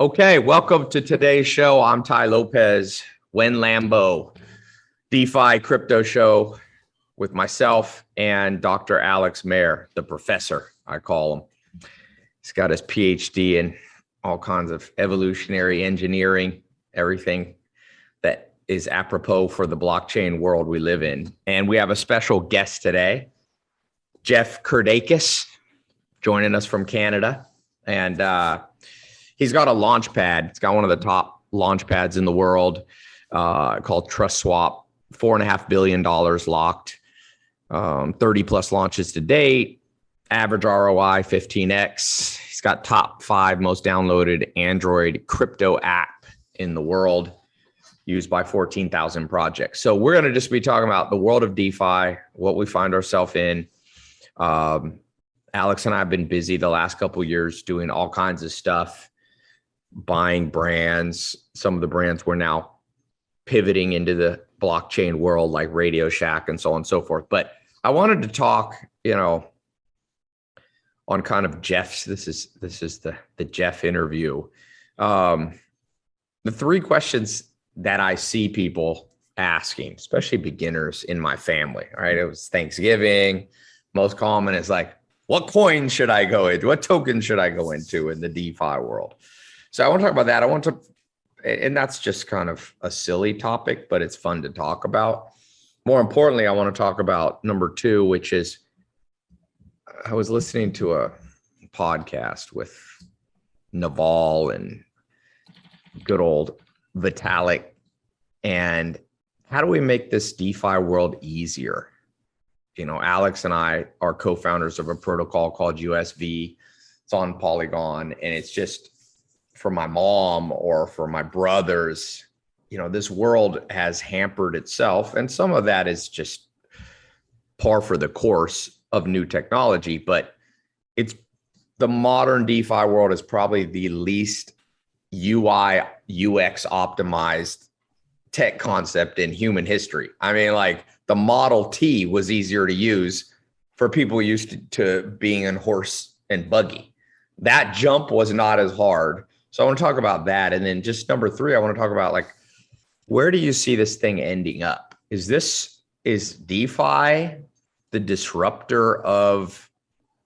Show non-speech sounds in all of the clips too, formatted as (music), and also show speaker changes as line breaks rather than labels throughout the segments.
Okay, welcome to today's show. I'm Tai Lopez, Wen Lambo, DeFi crypto show with myself and Dr. Alex Mehr, the professor, I call him. He's got his PhD in all kinds of evolutionary engineering, everything that is apropos for the blockchain world we live in. And we have a special guest today, Jeff Kirdeikis, joining us from Canada. And uh, he's got a launch pad. It's got one of the top launch pads in the world uh, called TrustSwap. Four and a half billion dollars locked, um, 30 plus launches to date, average ROI 15x. He's got top five most downloaded Android crypto app in the world, used by 14,000 projects. So we're going to just be talking about the world of DeFi, what we find ourselves in. Um, Alex and I have been busy the last couple years doing all kinds of stuff buying brands. Some of the brands we're now pivoting into the blockchain world like Radio Shack and so on and so forth. But I wanted to talk, you know, on kind of Jeff's. This is this is the the Jeff interview. Um, the three questions that I see people asking, especially beginners in my family. Right, it was Thanksgiving. Most common is like, what coin should I go into? What token should I go into in the DeFi world? So I want to talk about that. I want to, and that's just kind of a silly topic, but it's fun to talk about. More importantly, I want to talk about number two, which is I was listening to a podcast with Naval and good old Vitalik. And how do we make this DeFi world easier? You know, Alex and I are co-founders of a protocol called USV. It's on Polygon, and it's just for my mom or for my brothers you know this world has hampered itself and some of that is just par for the course of new technology but it's the modern defi world is probably the least ui ux optimized tech concept in human history. I mean like the model t was easier to use for people used to, to being in horse and buggy. That jump was not as hard so I want to talk about that. And then just number three, I want to talk about like, where do you see this thing ending up? Is this, is DeFi the disruptor of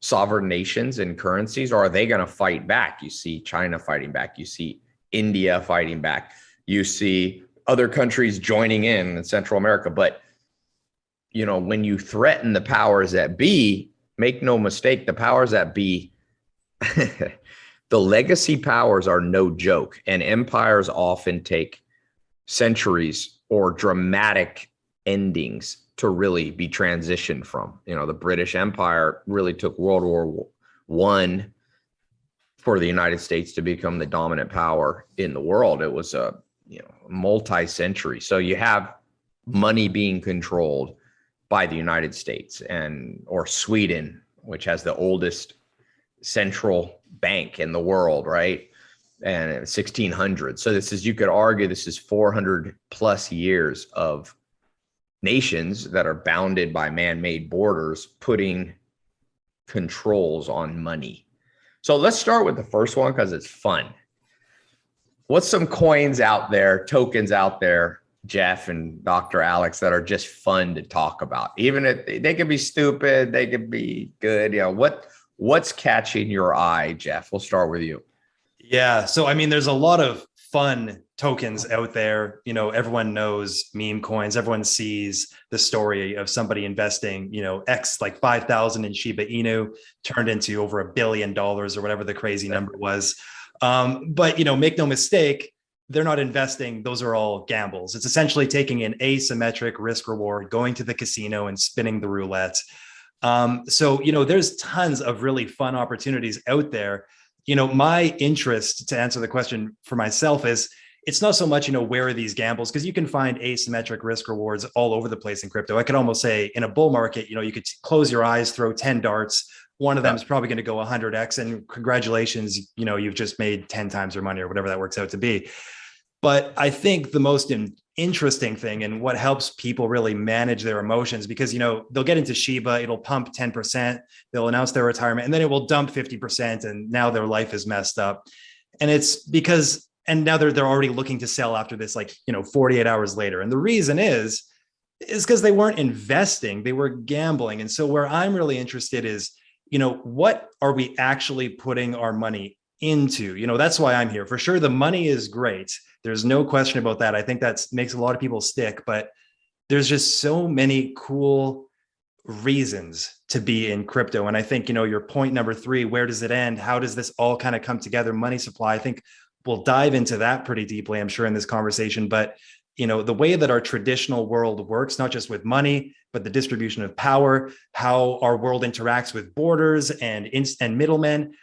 sovereign nations and currencies, or are they going to fight back? You see China fighting back. You see India fighting back. You see other countries joining in in Central America. But, you know, when you threaten the powers that be, make no mistake, the powers that be (laughs) the legacy powers are no joke, and empires often take centuries or dramatic endings to really be transitioned from. You know, the British Empire really took World War One for the United States to become the dominant power in the world. It was a you know multi-century. So you have money being controlled by the United States and or Sweden, which has the oldest central bank in the world, right? And 1600. So this is, you could argue this is 400 plus years of nations that are bounded by man-made borders putting controls on money. So let's start with the first one because it's fun. What's some coins out there, tokens out there, Jeff and Dr. Alex, that are just fun to talk about? Even if they could be stupid, they could be good. You know, what What's catching your eye, Jeff? We'll start with you.
Yeah. So, I mean, there's a lot of fun tokens out there. You know, everyone knows meme coins. Everyone sees the story of somebody investing, you know, X like 5,000 in Shiba Inu turned into over a billion dollars or whatever the crazy number was. Um, but, you know, make no mistake, they're not investing. Those are all gambles. It's essentially taking an asymmetric risk reward, going to the casino and spinning the roulette. Um, so, you know, there's tons of really fun opportunities out there. You know, my interest to answer the question for myself is it's not so much, you know, where are these gambles? Because you can find asymmetric risk rewards all over the place in crypto. I could almost say in a bull market, you know, you could close your eyes, throw 10 darts. One of them is probably going to go 100x and congratulations, you know, you've just made 10 times your money or whatever that works out to be. But I think the most in, interesting thing and what helps people really manage their emotions because you know they'll get into Shiba, it'll pump 10%, they'll announce their retirement, and then it will dump 50%, and now their life is messed up. And it's because, and now they're, they're already looking to sell after this, like, you know, 48 hours later. And the reason is, is because they weren't investing, they were gambling. And so where I'm really interested is, you know, what are we actually putting our money into? You know, that's why I'm here. For sure, the money is great. There's no question about that. I think that makes a lot of people stick, but there's just so many cool reasons to be in crypto. And I think, you know, your point number three, where does it end? How does this all kind of come together? Money supply. I think we'll dive into that pretty deeply, I'm sure, in this conversation. But, you know, the way that our traditional world works, not just with money, but the distribution of power, how our world interacts with borders and, and middlemen,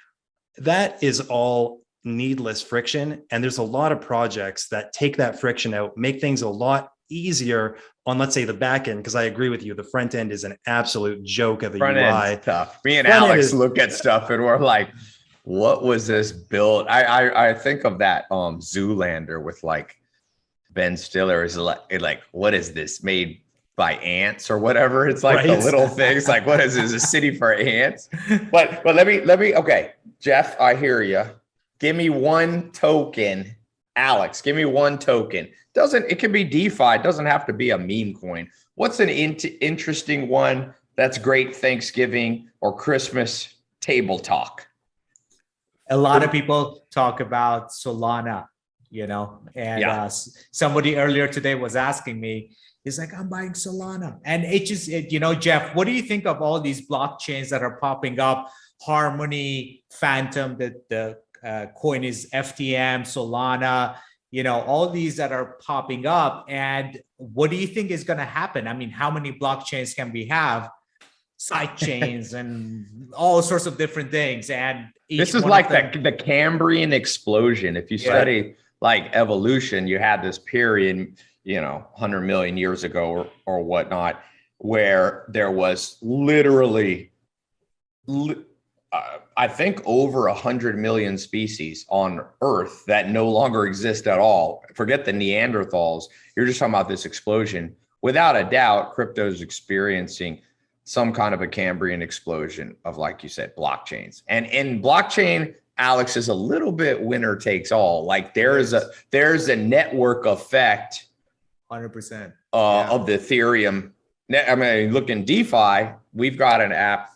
that is all needless friction. And there's a lot of projects that take that friction out, make things a lot easier on let's say the back end because I agree with you the front end is an absolute joke of a
Front
UI.
tough. Me and
Front
Alex
is-
look at stuff and we're like, what was this built? I, I I think of that um Zoolander with like Ben Stiller is like like what is this made by ants or whatever? It's like the
Right.
little things like what is this a city for ants? But but let me let me okay, Jeff, I hear you. Give me one token, Alex. Give me one token. Doesn't it can be DeFi? It doesn't have to be a meme coin. What's an int- interesting one that's great Thanksgiving or Christmas table talk?
a lot of people talk about Solana, you know, and
Yeah.
uh, somebody earlier today was asking me, he's like, I'm buying Solana. And it just, it, you know, Jeff, what do you think of all these blockchains that are popping up? Harmony, Fantom, that the uh, coin is FTM, Solana, you know, all these that are popping up. And what do you think is going to happen? I mean, how many blockchains can we have? Side chains and all sorts of different things. And
This is like the, the Cambrian explosion. If you
Yeah.
study like evolution, you had this period, you know, 100 million years ago or, or whatnot, where there was literally, li- uh, I think, over 100 million species on Earth that no longer exist at all. Forget the Neanderthals. You're just talking about this explosion. Without a doubt, crypto is experiencing some kind of a Cambrian explosion of, like you said, blockchains. And in blockchain, Alex is a little bit winner takes all. Like there's a there's a network effect
Hundred percent.
uh,
Yeah.
of the Ethereum. I mean, look in DeFi, we've got an app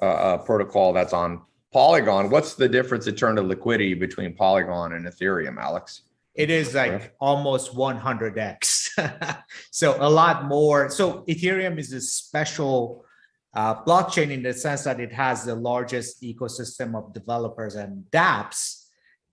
uh, uh, protocol that's on Polygon. What's the difference in terms of liquidity between Polygon and Ethereum, Alex?
It is like
Yeah.
almost 100x. (laughs) so a lot more. So Ethereum is a special uh, blockchain in the sense that it has the largest ecosystem of developers and dApps,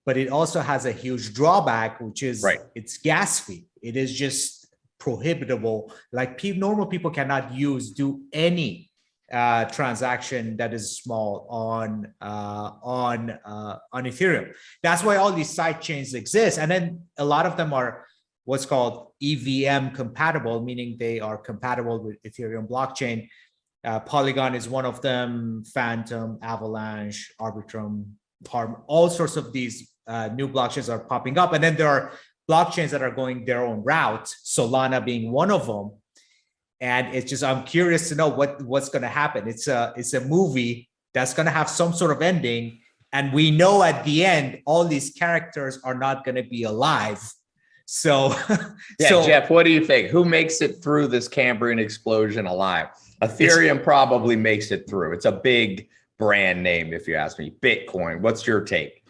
but it also has a huge drawback, which is
Right.
its gas fee. It is just prohibitable. Like pe- normal people cannot use, do any uh, transaction that is small on uh, on uh, on Ethereum. That's why all these side chains exist, and then a lot of them are what's called EVM compatible, meaning they are compatible with Ethereum blockchain. Uh, Polygon is one of them. Fantom, Avalanche, Arbitrum, Harm, all sorts of these uh, new blockchains are popping up, and then there are blockchains that are going their own route. Solana being one of them and it's just i'm curious to know what what's going to happen it's a it's a movie that's going to have some sort of ending and we know at the end all these characters are not going to be alive so (laughs)
Yeah,
so
Jeff, what do you think? Who makes it through this Cambrian explosion alive? Ethereum probably makes it through. It's a big brand name, if you ask me. Bitcoin, what's your take?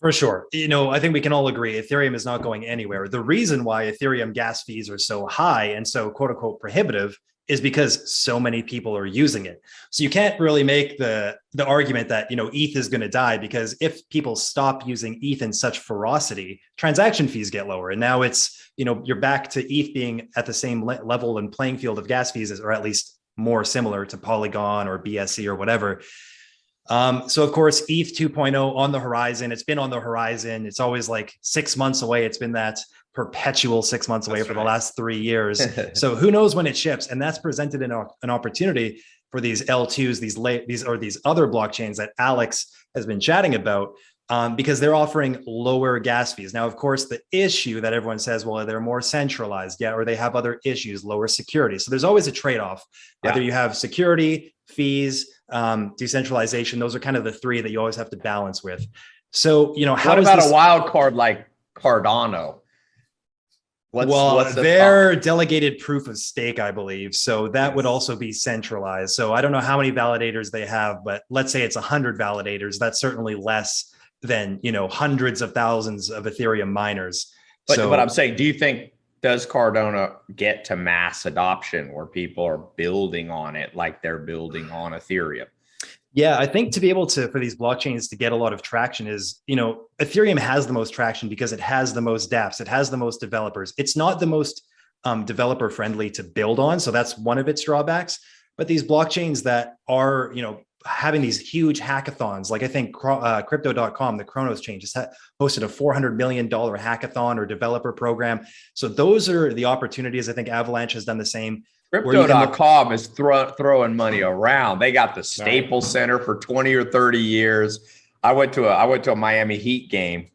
For sure. You know, I think we can all agree Ethereum is not going anywhere. The reason why Ethereum gas fees are so high and so quote unquote prohibitive is because so many people are using it. So you can't really make the the argument that, you know, ETH is going to die because if people stop using ETH in such ferocity, transaction fees get lower. And now it's, you know, you're back to ETH being at the same le- level and playing field of gas fees or at least more similar to Polygon or BSC or whatever. Um, so of course, ETH 2.0 on the horizon. It's been on the horizon. It's always like six months away. It's been that perpetual six months away
That's
for the last three years. (laughs) so who knows when it ships? And that's presented an, an opportunity for these L2s, these late, these or these other blockchains that Alex has been chatting about. Um, because they're offering lower gas fees. Now, of course, the issue that everyone says, well, they're more centralized, yeah, or they have other issues, lower security. So there's always a trade-off.
Yeah.
Either you have security, fees, um, decentralization. Those are kind of the three that you always have to balance with. So, you know, how
What about
this,
a wild card like Cardano? What's,
well,
what's the
they're delegated proof of stake, I believe. So that would also be centralized. So I don't know how many validators they have, but let's say it's a hundred validators. That's certainly less than, you know, hundreds of thousands of Ethereum miners.
But,
so
but I'm saying, do you think does Cardano get to mass adoption where people are building on it like they're building on Ethereum?
Yeah, I think to be able to for these blockchains to get a lot of traction is, you know, Ethereum has the most traction because it has the most dApps, it has the most developers. It's not the most um, developer friendly to build on, so that's one of its drawbacks. But these blockchains that are, you know, having these huge hackathons, like I think uh, Crypto.com, the Cronos chain, just hosted a four hundred million dollar hackathon or developer program. So those are the opportunities. I think Avalanche has done the same. where you can look-
Crypto.com is throw, throwing money around. They got the Staples Center for 20 or 30 years. I went to a I went to a Miami Heat game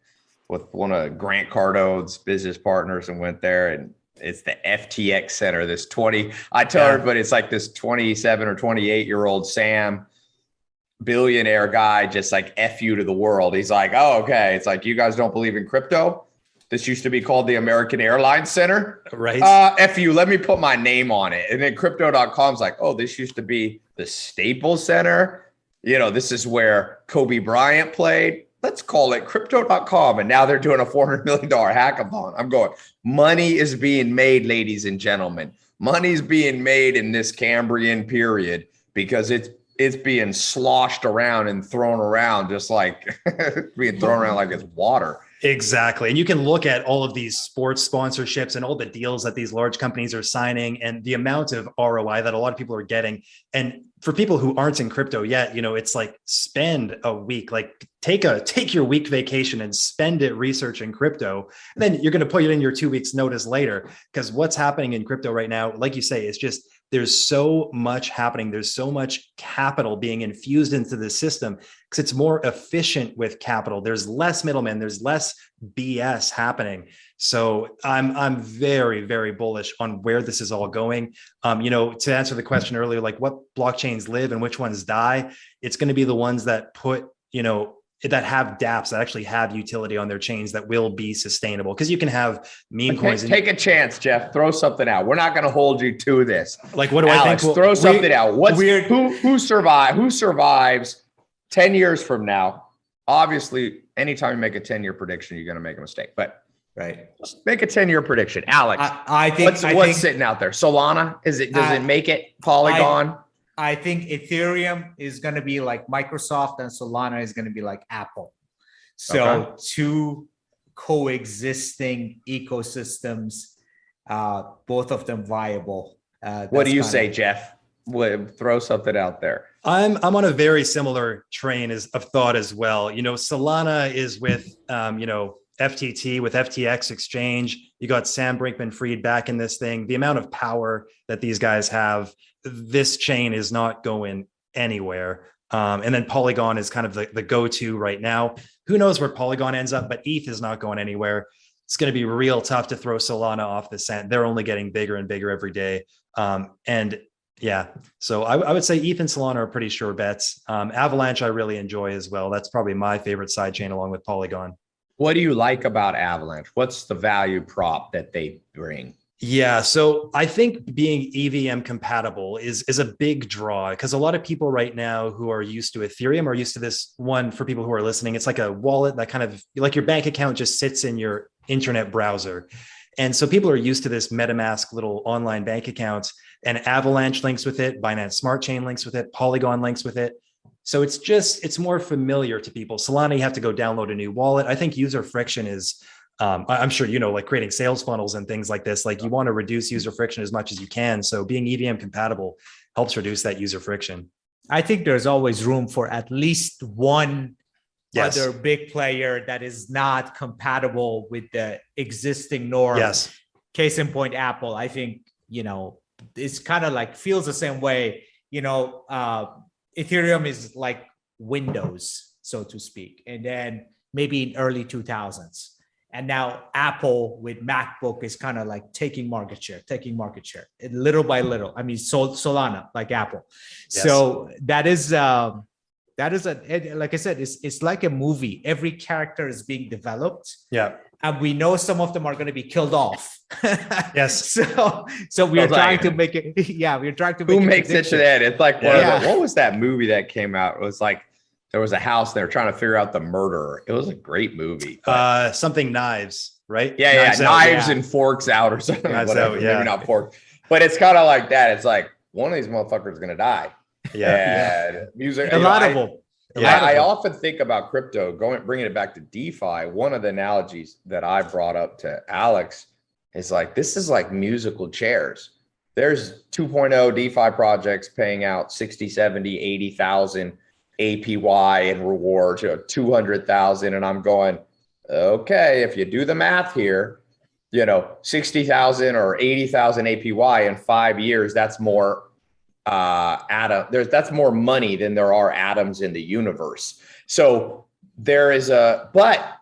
with one of Grant Cardone's business partners and went there and it's the FTX Center. This 20, I tell
Yeah.
everybody it's like this 27 or 28 year old Sam billionaire guy just like F you to the world. He's like, oh, okay. It's like you guys don't believe in crypto. This used to be called the American Airlines Center.
Right.
Uh, F you, let me put my name on it. And then crypto.com's like, oh, this used to be the Staples Center. You know, this is where Kobe Bryant played. Let's call it crypto.com. And now they're doing a $400 million hackathon. I'm going, money is being made, ladies and gentlemen. Money's being made in this Cambrian period because it's it's being sloshed around and thrown around just like (laughs) being thrown around like it's water.
Exactly. And you can look at all of these sports sponsorships and all the deals that these large companies are signing and the amount of ROI that a lot of people are getting. And for people who aren't in crypto yet, you know, it's like spend a week, like take a take your week vacation and spend it researching crypto. And then you're going to put it in your two weeks notice later. Because what's happening in crypto right now, like you say, is just there's so much happening. There's so much capital being infused into the system because it's more efficient with capital. There's less middlemen. There's less BS happening. So I'm I'm very very bullish on where this is all going. Um, you know, to answer the question earlier, like what blockchains live and which ones die, it's going to be the ones that put you know that have dApps that actually have utility on their chains that will be sustainable. Because you can have meme
Take,
coins.
take a chance, Jeff. Throw something out. We're not going to hold you to this.
like what do I
Alex,
think? will-
throw
we-
something out. What's
weird-
who who survive who survives 10 years from now? Obviously, anytime you make a 10 year prediction, you're going to make a mistake. But
Right.
just make a 10 year prediction. Alex,
I, I think
what's
I
what's
think,
sitting out there? Solana? Is it does
I-
it make it Polygon?
I think Ethereum is going to be like Microsoft and Solana is going to be like Apple. So
Okay.
two coexisting ecosystems, uh, both of them viable. Uh,
what do you
kinda-
say, Jeff? What, throw something out there.
I'm I'm on a very similar train as of thought as well. You know, Solana is with um, you know FTT with FTX exchange. You got Sam Bankman-Fried back in this thing. The amount of power that these guys have, this chain is not going anywhere. Um, and then Polygon is kind of the, the go-to right now. Who knows where Polygon ends up, but ETH is not going anywhere. It's going to be real tough to throw Solana off the scent. They're only getting bigger and bigger every day. Um, and yeah, so I, I would say ETH and Solana are pretty sure bets. Um, Avalanche, I really enjoy as well. That's probably my favorite sidechain along with Polygon.
What do you like about Avalanche? What's the value prop that they bring?
Yeah, so I think being EVM compatible is is a big draw because a lot of people right now who are used to Ethereum are used to this one for people who are listening. It's like a wallet that kind of like your bank account just sits in your internet browser. And so people are used to this MetaMask little online bank account and Avalanche links with it, Binance Smart Chain links with it, Polygon links with it. So it's just it's more familiar to people. Solana, you have to go download a new wallet. I think user friction is um, I- I'm sure you know, like creating sales funnels and things like this. Like you want to reduce user friction as much as you can. So being EVM compatible helps reduce that user friction.
I think there's always room for at least one
Yes.
other big player that is not compatible with the existing norm.
Yes.
Case in point, Apple. I think you know it's kind of like feels the same way. You know, uh, Ethereum is like Windows, so to speak, and then maybe in early 2000s. And now Apple with MacBook is kind of like taking market share, taking market share and little by little. I mean, Sol- Solana like Apple.
Yes.
So that is um, that is a it- like I said, it's it's like a movie. Every character is being developed,
Yeah.
and we know some of them are going to be killed off. (laughs)
Yes.
So so we are
like-
trying to make it. (laughs) Yeah, we're trying to make
Who
a
makes it to
prediction.
that? It's like one
Yeah.
the, what was that movie that came out? It was like there was a house. They were trying to figure out the murderer. It was a great movie. but-
Uh, something knives, right?
yeah, yeah,
Knives Out,
knives
yeah.
and forks out or something.
Knives
whatever.
Out, yeah.
Maybe not forks, but it's kind of like that. It's like one of these motherfuckers is gonna die.
Yeah.
And music.
A lot
I-
of them.
Yeah,
I, I often think about crypto, going bringing it back to DeFi. One of the analogies that I brought up to Alex is like this is like musical chairs. There's 2.0 DeFi projects paying out 60, 70, 80,000 APY and rewards, you know, 200,000. And I'm going, okay, if you do the math here, you know, 60,000 or 80,000 APY in five years, that's more uh atom there's that's more money than there are atoms in the universe so there is a but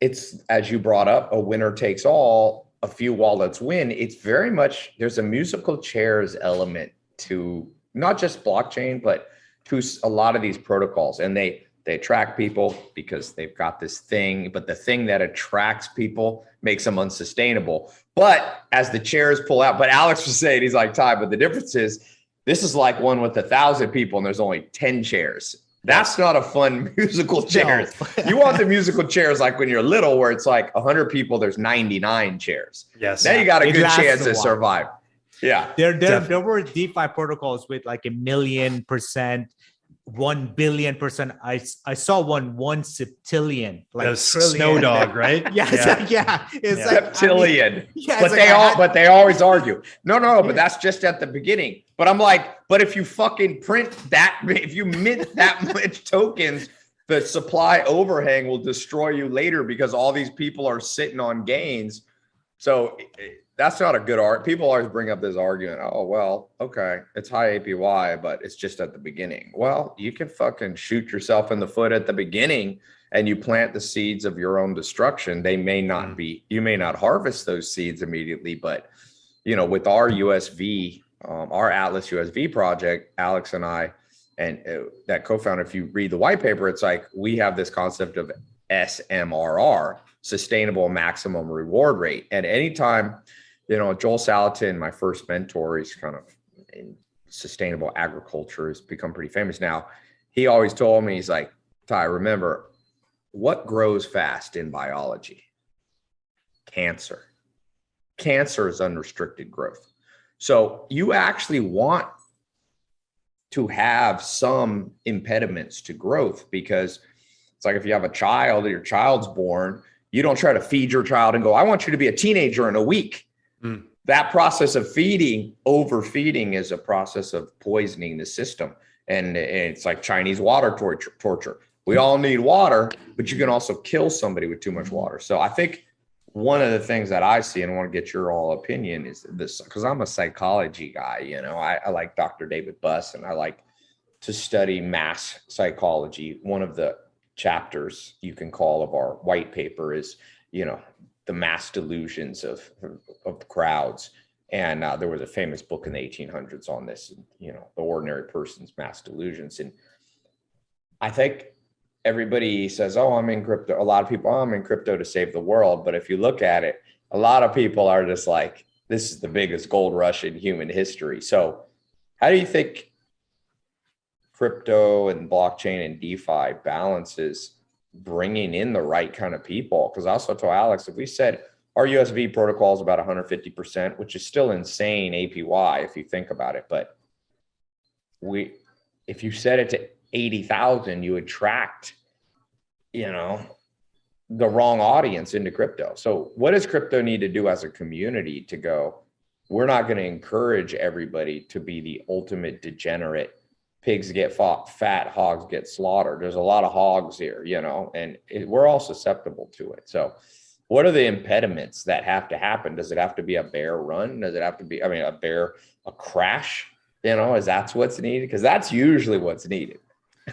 it's as you brought up a winner takes all a few wallets win it's very much there's a musical chairs element to not just blockchain but to s- a lot of these protocols and they they attract people because they've got this thing but the thing that attracts people makes them unsustainable but as the chairs pull out, but Alex was saying, he's like, Tai, but the difference is this is like one with a thousand people and there's only 10 chairs. That's not a fun (laughs) musical chairs. You want the musical chairs like when you're little, where it's like 100 people, there's 99 chairs.
Yes.
Now you got a
It
good chance to
while.
survive. Yeah.
There, there,
Definitely.
there were DeFi protocols with like a million percent, one billion percent. I I saw one one septillion, like
That was
trillion.
Snow Dog, right? (laughs)
Yeah, it's like, yeah, it's
Yeah.
like I mean,
Septillion. (laughs)
yeah,
but
like
they all
had-
but they always argue no no no but that's just at the beginning but i'm like but if you fucking print that if you mint that (laughs) much tokens the supply overhang will destroy you later because all these people are sitting on gains so that's not a good art people always bring up this argument oh well okay it's high apy but it's just at the beginning. Well you can fucking shoot yourself in the foot at the beginning and you plant the seeds of your own destruction. They may not
Mm.
be you may not harvest those seeds immediately but you know with our usv um, our atlas usv project alex and i and uh, that co-founder if you read the white paper it's like we have this concept of smrr sustainable maximum reward rate. And anytime you know joel salatin my first mentor he's kind of in sustainable agriculture has become pretty famous now he always told me he's like tai remember what grows fast in biology? Cancer. Cancer is unrestricted growth. So you actually want to have some impediments to growth because it's like if you have a child, your child's born, you don't try to feed your child and go, I want you to be a teenager in a week.
Mm.
That process of feeding, overfeeding is a process of poisoning the system. And it's like Chinese water torture. torture. We all need water, but you can also kill somebody with too much water. So I think one of the things that I see and I want to get your all opinion is this because I'm a psychology guy, you know, I, I like Dr. David Buss and I like to study mass psychology. One of the chapters you can call of our white paper is, you know, the mass delusions of of crowds. And uh, there was a famous book in the 1800s on this, you know, the ordinary person's mass delusions. And I think everybody says, "Oh, I'm in crypto." A lot of people, oh, "I'm in crypto to save the world." But if you look at it, a lot of people are just like, "This is the biggest gold rush in human history." So, how do you think crypto and blockchain and DeFi balances bringing in the right kind of people? Because I also told Alex, if we said our USV protocol is about 150%, which is still insane APY if you think about it, but we, if you set it to 80,000, you attract, you know, the wrong audience into crypto. So what does crypto need to do as a community to go, we're not going to encourage everybody to be the ultimate degenerate pigs get fought, fat hogs get slaughtered. There's a lot of hogs here, you know, and it, we're all susceptible to it. So what are the impediments that have to happen? Does it have to be a bear run? Does it have to be, I mean, a bear, a crash? You know, is that's what's needed? Because that's usually what's needed.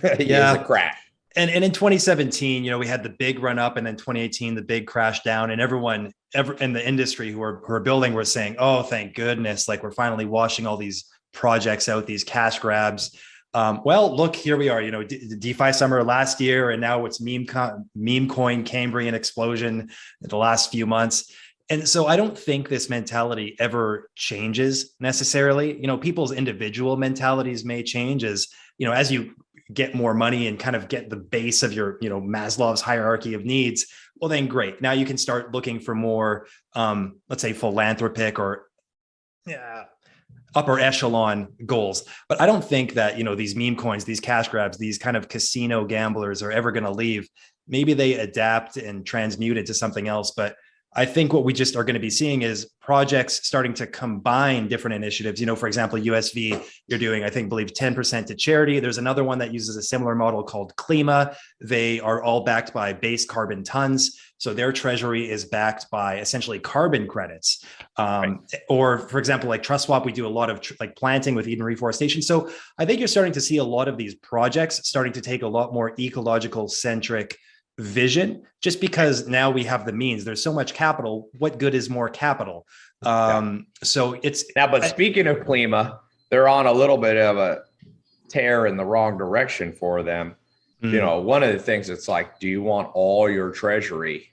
(laughs)
Yeah.
A crash.
and and in 2017 you know we had the big run up and then 2018 the big crash down and everyone ever in the industry who are who are building were saying oh thank goodness like we're finally washing all these projects out these cash grabs Um, well, look, here we are, you know, DeFi summer last year, and now it's meme, co- meme coin Cambrian explosion in the last few months. And so I don't think this mentality ever changes necessarily. You know, people's individual mentalities may change as, you know, as you get more money and kind of get the base of your, you know, Maslow's hierarchy of needs. Well, then great. Now you can start looking for more, um, let's say philanthropic or yeah, upper echelon goals. But I don't think that, you know, these meme coins, these cash grabs, these kind of casino gamblers are ever going to leave. Maybe they adapt and transmute into something else. But I think what we just are going to be seeing is projects starting to combine different initiatives. You know, for example, USV, you're doing, I think, believe 10% to charity. There's another one that uses a similar model called Klima. They are all backed by base carbon tons. So their treasury is backed by essentially carbon credits. Um, Or, for example, like TrustSwap, we do a lot of tr- like planting with Eden reforestation. So I think you're starting to see a lot of these projects starting to take a lot more ecological centric vision just because now we have the means there's so much capital what good is more capital um so it's
Now, but speaking of Klima, they're on a little bit of a tear in the wrong direction for them.
Mm.
You know, one of the things it's like, do you want all your treasury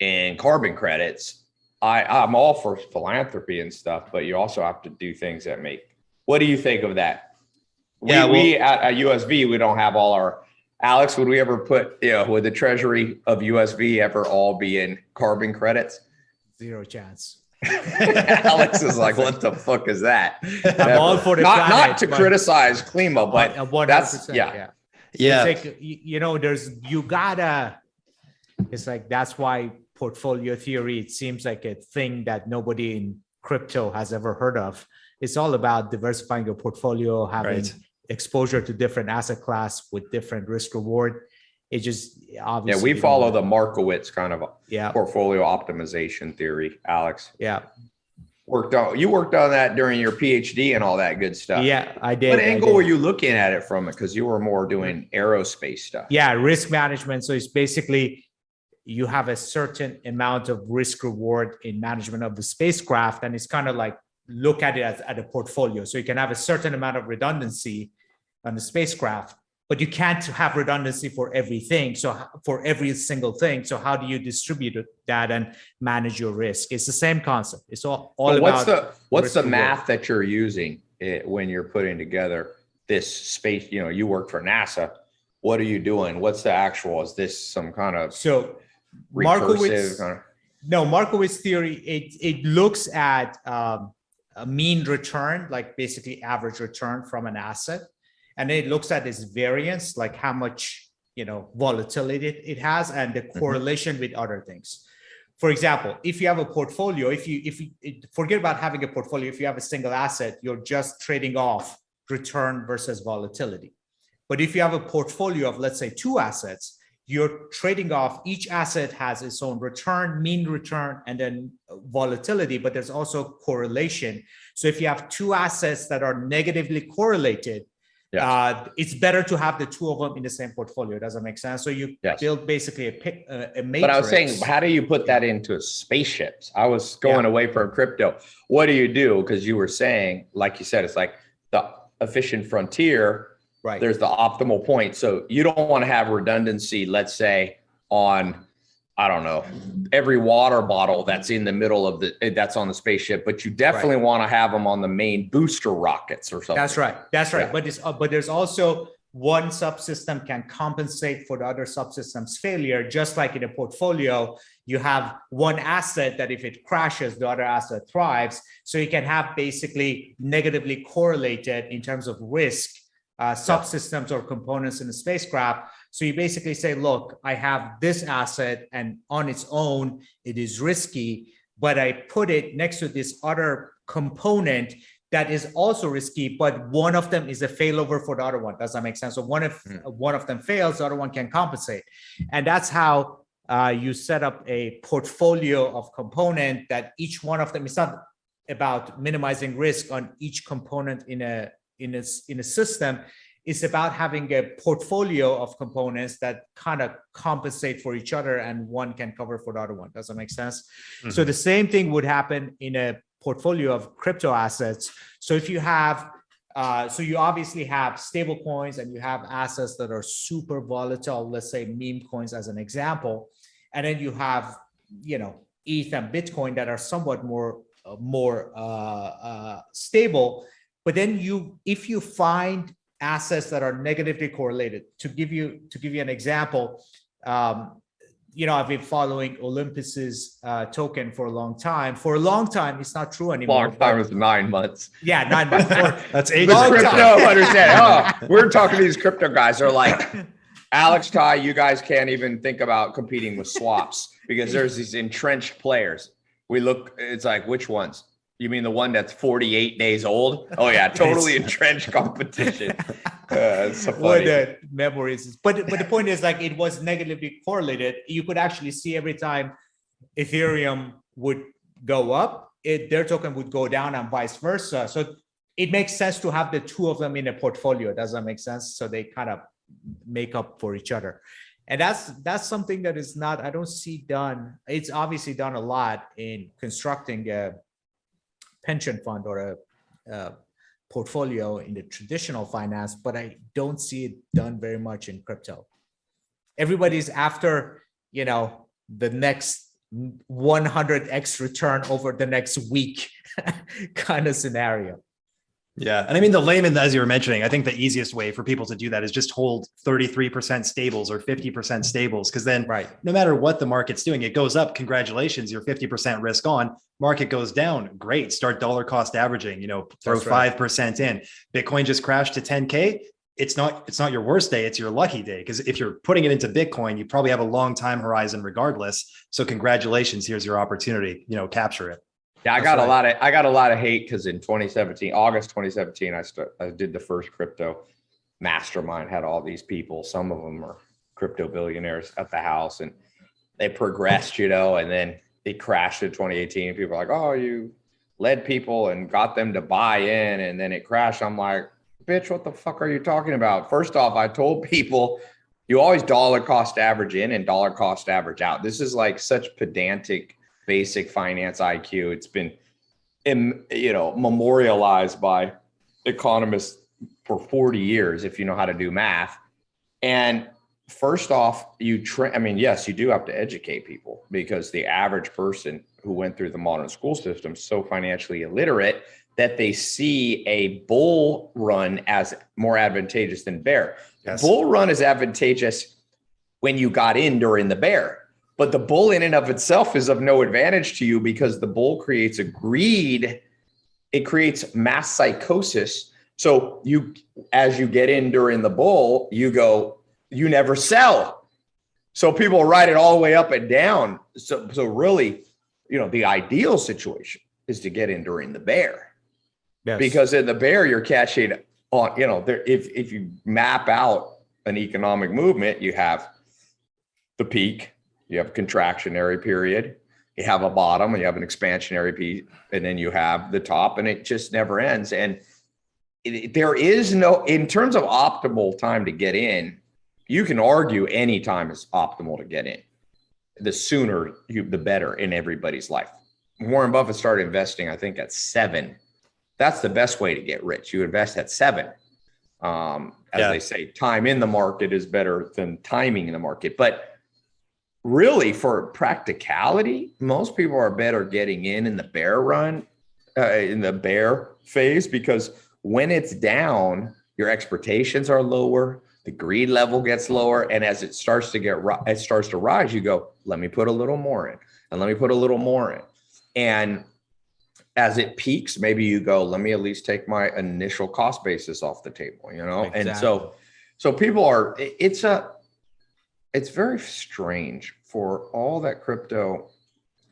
in carbon credits? I, I'm all for philanthropy and stuff, but you also have to do things that make. What do you think of that? We,
Yeah,
we at, at USV, we don't have all our. Alex, would we ever put, you know, would the treasury of USV ever all be in carbon credits?
Zero chance. (laughs)
Alex is like, what the fuck is that?
I'm all for the
not,
planet,
not to criticize Klima, but
100%,
that's- yeah.
yeah
It's like, you know, there's, you gotta, it's like, that's why portfolio theory, it seems like a thing that nobody in crypto has ever heard of. It's all about diversifying your portfolio, having
Right.
Exposure to different asset class with different risk reward. It just obviously. yeah, we
follow the Markowitz kind of
Yeah,
portfolio optimization theory. Alex
yeah,
worked on you worked on that during your PhD and all that good stuff.
yeah, I did.
What angle
did.
were you looking at it from? Because you were more doing aerospace stuff.
Yeah, risk management. So it's basically you have a certain amount of risk reward in management of the spacecraft, and it's kind of like look at it as at a portfolio. So you can have a certain amount of redundancy on the spacecraft, but you can't have redundancy for everything. So for every single thing. So how do you distribute that and manage your risk? It's the same concept. It's all all
But what's
about
the what's the math that you're using eh, when you're putting together this space? You know, you work for NASA. What are you doing? What's the actual? Is this some kind of
so Markowitz.
kind of?
No, Markowitz theory, it, it looks at um, a mean return, like basically average return from an asset. And then it looks at its variance, like how much, you know, volatility it, it has and the mm-hmm. correlation with other things. For example, if you have a portfolio, if you, if you, forget about having a portfolio, if you have a single asset, you're just trading off return versus volatility. But if you have a portfolio of, let's say, two assets, you're trading off each asset has its own return mean return and then volatility but there's also correlation so if you have two assets that are negatively correlated
Yes.
uh, it's better to have the two of them in the same portfolio does that make sense so you
Yes.
build basically a pick a, matrix
But I was saying, how do you put that into spaceships? I was going away from crypto. What do you do? Because you were saying, like you said, it's like the efficient frontier.
right
There's the optimal point. So you don't want to have redundancy, let's say, on I don't know, every water bottle that's in the middle of the eh, that's on the spaceship, but you definitely want to have them on the main booster rockets or something.
That's right. That's right.
Yeah.
But it's uh, but there's also one subsystem can compensate for the other subsystem's failure. Just like in a portfolio, you have one asset that if it crashes, the other asset thrives. So you can have basically negatively correlated in terms of risk uh, subsystems or components in a spacecraft. So you basically say, look, I have this asset and on its own, it is risky, but I put it next to this other component that is also risky, but one of them is a failover for the other one. Does that make sense? So one if
Mm.
one of them fails, the other one can compensate. And that's how uh, you set up a portfolio of component that each one of them, is not about minimizing risk on each component in a in a in a system. It's about having a portfolio of components that kind of compensate for each other and one can cover for the other one. Does that make sense? So the same thing would happen in a portfolio of crypto assets. So if you have uh, so you obviously have stable coins and you have assets that are super volatile, let's say meme coins as an example. And then you have, you know, ETH and Bitcoin that are somewhat more, uh, more uh, uh, stable. But then you, if you find assets that are negatively correlated, to give you, to give you an example, um, you know, I've been following Olympus's uh, token for a long time. For a long time, it's not true anymore.
Long time is nine months.
Yeah, nine months. For, (laughs)
That's
These
ages.
Long
crypto
time.
understand. Oh, we're talking to these crypto guys. They're like, Alex Tai, you guys can't even think about competing with swaps because there's these entrenched players. We look, it's like, which ones? You mean the one that's 48 days old? Oh yeah, (laughs) totally entrenched competition. (laughs) Uh, so
what the memories. But but the point is like it was negatively correlated. You could actually see every time Ethereum would go up, it their token would go down and vice versa. So it makes sense to have the two of them in a portfolio. Does that make sense? So they kind of make up for each other. And that's that's something that is not I don't see done. It's obviously done a lot in constructing a pension fund or a, a portfolio in the traditional finance, but I don't see it done very much in crypto. Everybody's after, you know, the next 100x return over the next week (laughs) kind of scenario.
Yeah. And I mean, the layman, as you were mentioning, I think the easiest way for people to do that is just hold 33% stables or 50% stables. Cause then
Right.
no matter what the market's doing, it goes up. Congratulations, you're 50% risk on. Market goes down. Great. Start dollar cost averaging, you know, throw
right.
5% in. Bitcoin just crashed to 10K. It's not, it's not your worst day, it's your lucky day. Because if you're putting it into Bitcoin, you probably have a long time horizon regardless. So congratulations, here's your opportunity, you know, capture it.
Yeah, I got
right.
a lot of I got a lot of hate because in 2017, August 2017, I I did the first crypto mastermind. Had all these people. Some of them are crypto billionaires at the house, and they progressed, you know. And then it crashed in 2018. People are like, "Oh, you led people and got them to buy in," and then it crashed. I'm like, "Bitch, what the fuck are you talking about?" First off, I told people. You always dollar cost average in and dollar cost average out. This is like such pedantic basic finance IQ. It's been, you know, memorialized by economists for 40 years, if you know how to do math. And first off, you train, I mean, yes, you do have to educate people because the average person who went through the modern school system is so financially illiterate that they see a bull run as more advantageous than bear.
Yes.
Bull run is advantageous when you got in during the bear. But the bull in and of itself is of no advantage to you because the bull creates a greed. It creates mass psychosis. So you, as you get in during the bull, you go, you never sell. So people ride it all the way up and down. So, so really, you know, the ideal situation is to get in during the bear
Yes.
because in the bear you're catching on you know there if if you map out an economic movement you have the peak you have a contractionary period you have a bottom and you have an expansionary piece and then you have the top and it just never ends and it, there is no in terms of optimal time to get in you can argue any time is optimal to get in the sooner you the better in everybody's life warren buffett started investing i think at seven that's the best way to get rich. You invest at seven. Um, as
Yeah.
they say, time in the market is better than timing in the market. But really, for practicality, most people are better getting in in the bear run, uh, in the bear phase, because when it's down, your expectations are lower, the greed level gets lower, and as it starts to get it starts to rise, you go, let me put a little more in, and let me put a little more in, and as it peaks, maybe you go, let me at least take my initial cost basis off the table, you know? And so, so people are, it's a, it's very strange for all that crypto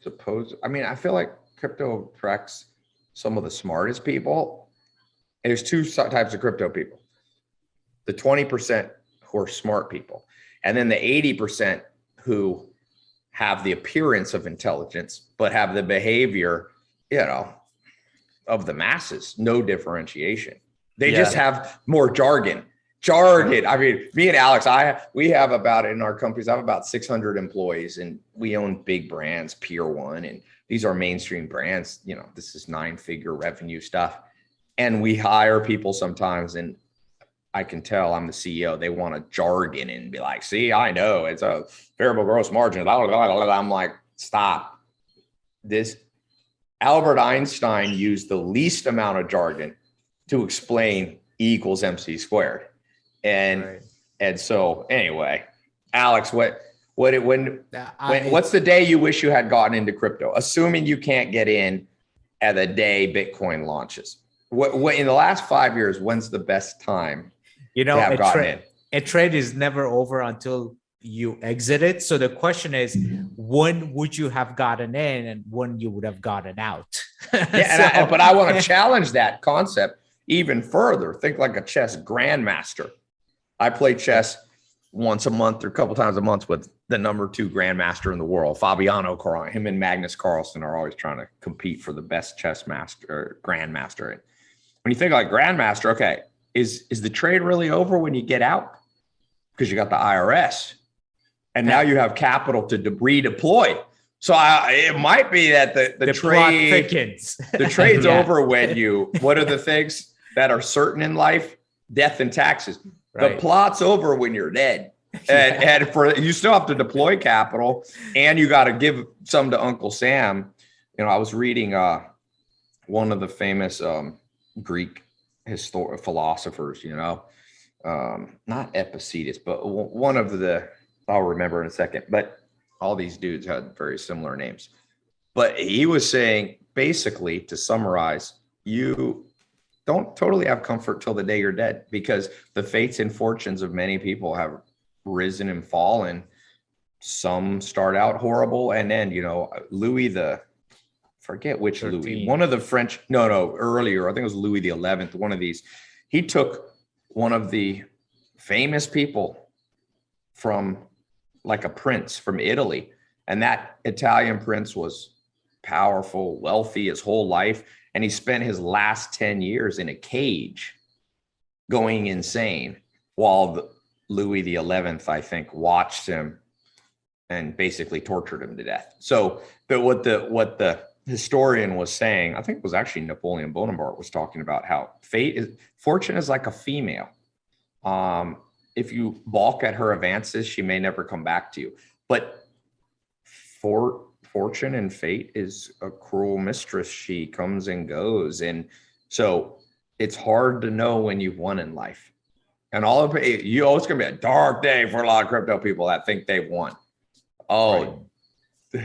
suppose. I mean, I feel like crypto attracts some of the smartest people. And there's two types of crypto people. The 20% who are smart people, and then the 80% who have the appearance of intelligence, but have the behavior you know, of the masses, no differentiation. They just have more jargon. Jargon. I mean, me and Alex, I we have about in our companies, I have about 600 employees, and we own big brands, Pier One, and these are mainstream brands. You know, this is nine-figure revenue stuff. and we hire people sometimes and I can tell I'm the CEO. They want to jargon and be like, see, I know it's a variable gross margin. blah, blah, blah, blah, blah." I'm like, stop. This Albert Einstein used the least amount of jargon to explain E equals MC squared. And
Right.
and so anyway, Alex, what what it when
I-
when, what's the day you wish you had gotten into crypto? Assuming you can't get in at the day Bitcoin launches. What, what in the last five years? When's the best time
you
to
know,
have
a,
gotten
tra-
in?
a trade is never over until you exit it. So the question is, when would you have gotten in and when you would have gotten out?
Yeah, and (laughs) I, but I want to challenge that concept even further. Think like a chess grandmaster. I play chess once a month or a couple times a month with the number two grandmaster in the world, Fabiano Caruana. Him and Magnus Carlsen are always trying to compete for the best chess master or grandmaster. And when you think like grandmaster, okay, is is the trade really over when you get out? Because you got the IRS, and now you have capital to de- redeploy. So I, it might be that the the,
the
trade
thickens.
the trade's (laughs)
Yeah.
over when you what are the things that are certain in life death and taxes the plot's over when you're dead. (laughs) And, and for you still have to deploy capital and you got to give some to uncle sam. You know i was reading uh one of the famous um greek histor- philosophers you know um not epictetus but one of the i'll remember in a second but all these dudes had very similar names. But he was saying basically to summarize you don't totally have comfort till the day you're dead because the fates and fortunes of many people have risen and fallen. Some start out horrible and then you know louis the forget which louis one of the french no no earlier i think it was louis the 11th one of these. He took one of the famous people from like a prince from italy and that italian prince was powerful wealthy his whole life and he spent his last 10 years in a cage going insane while louis the 11th i think watched him and basically tortured him to death. So but what the what the historian was saying i think it was actually napoleon bonaparte was talking about how fate is fortune is like a female. Um if you balk at her advances she may never come back to you. But for fortune and fate is a cruel mistress. She comes and goes. And so it's hard to know when you've won in life. And all of it you oh it's gonna be a dark day for a lot of crypto people that think they've won. Oh. (laughs)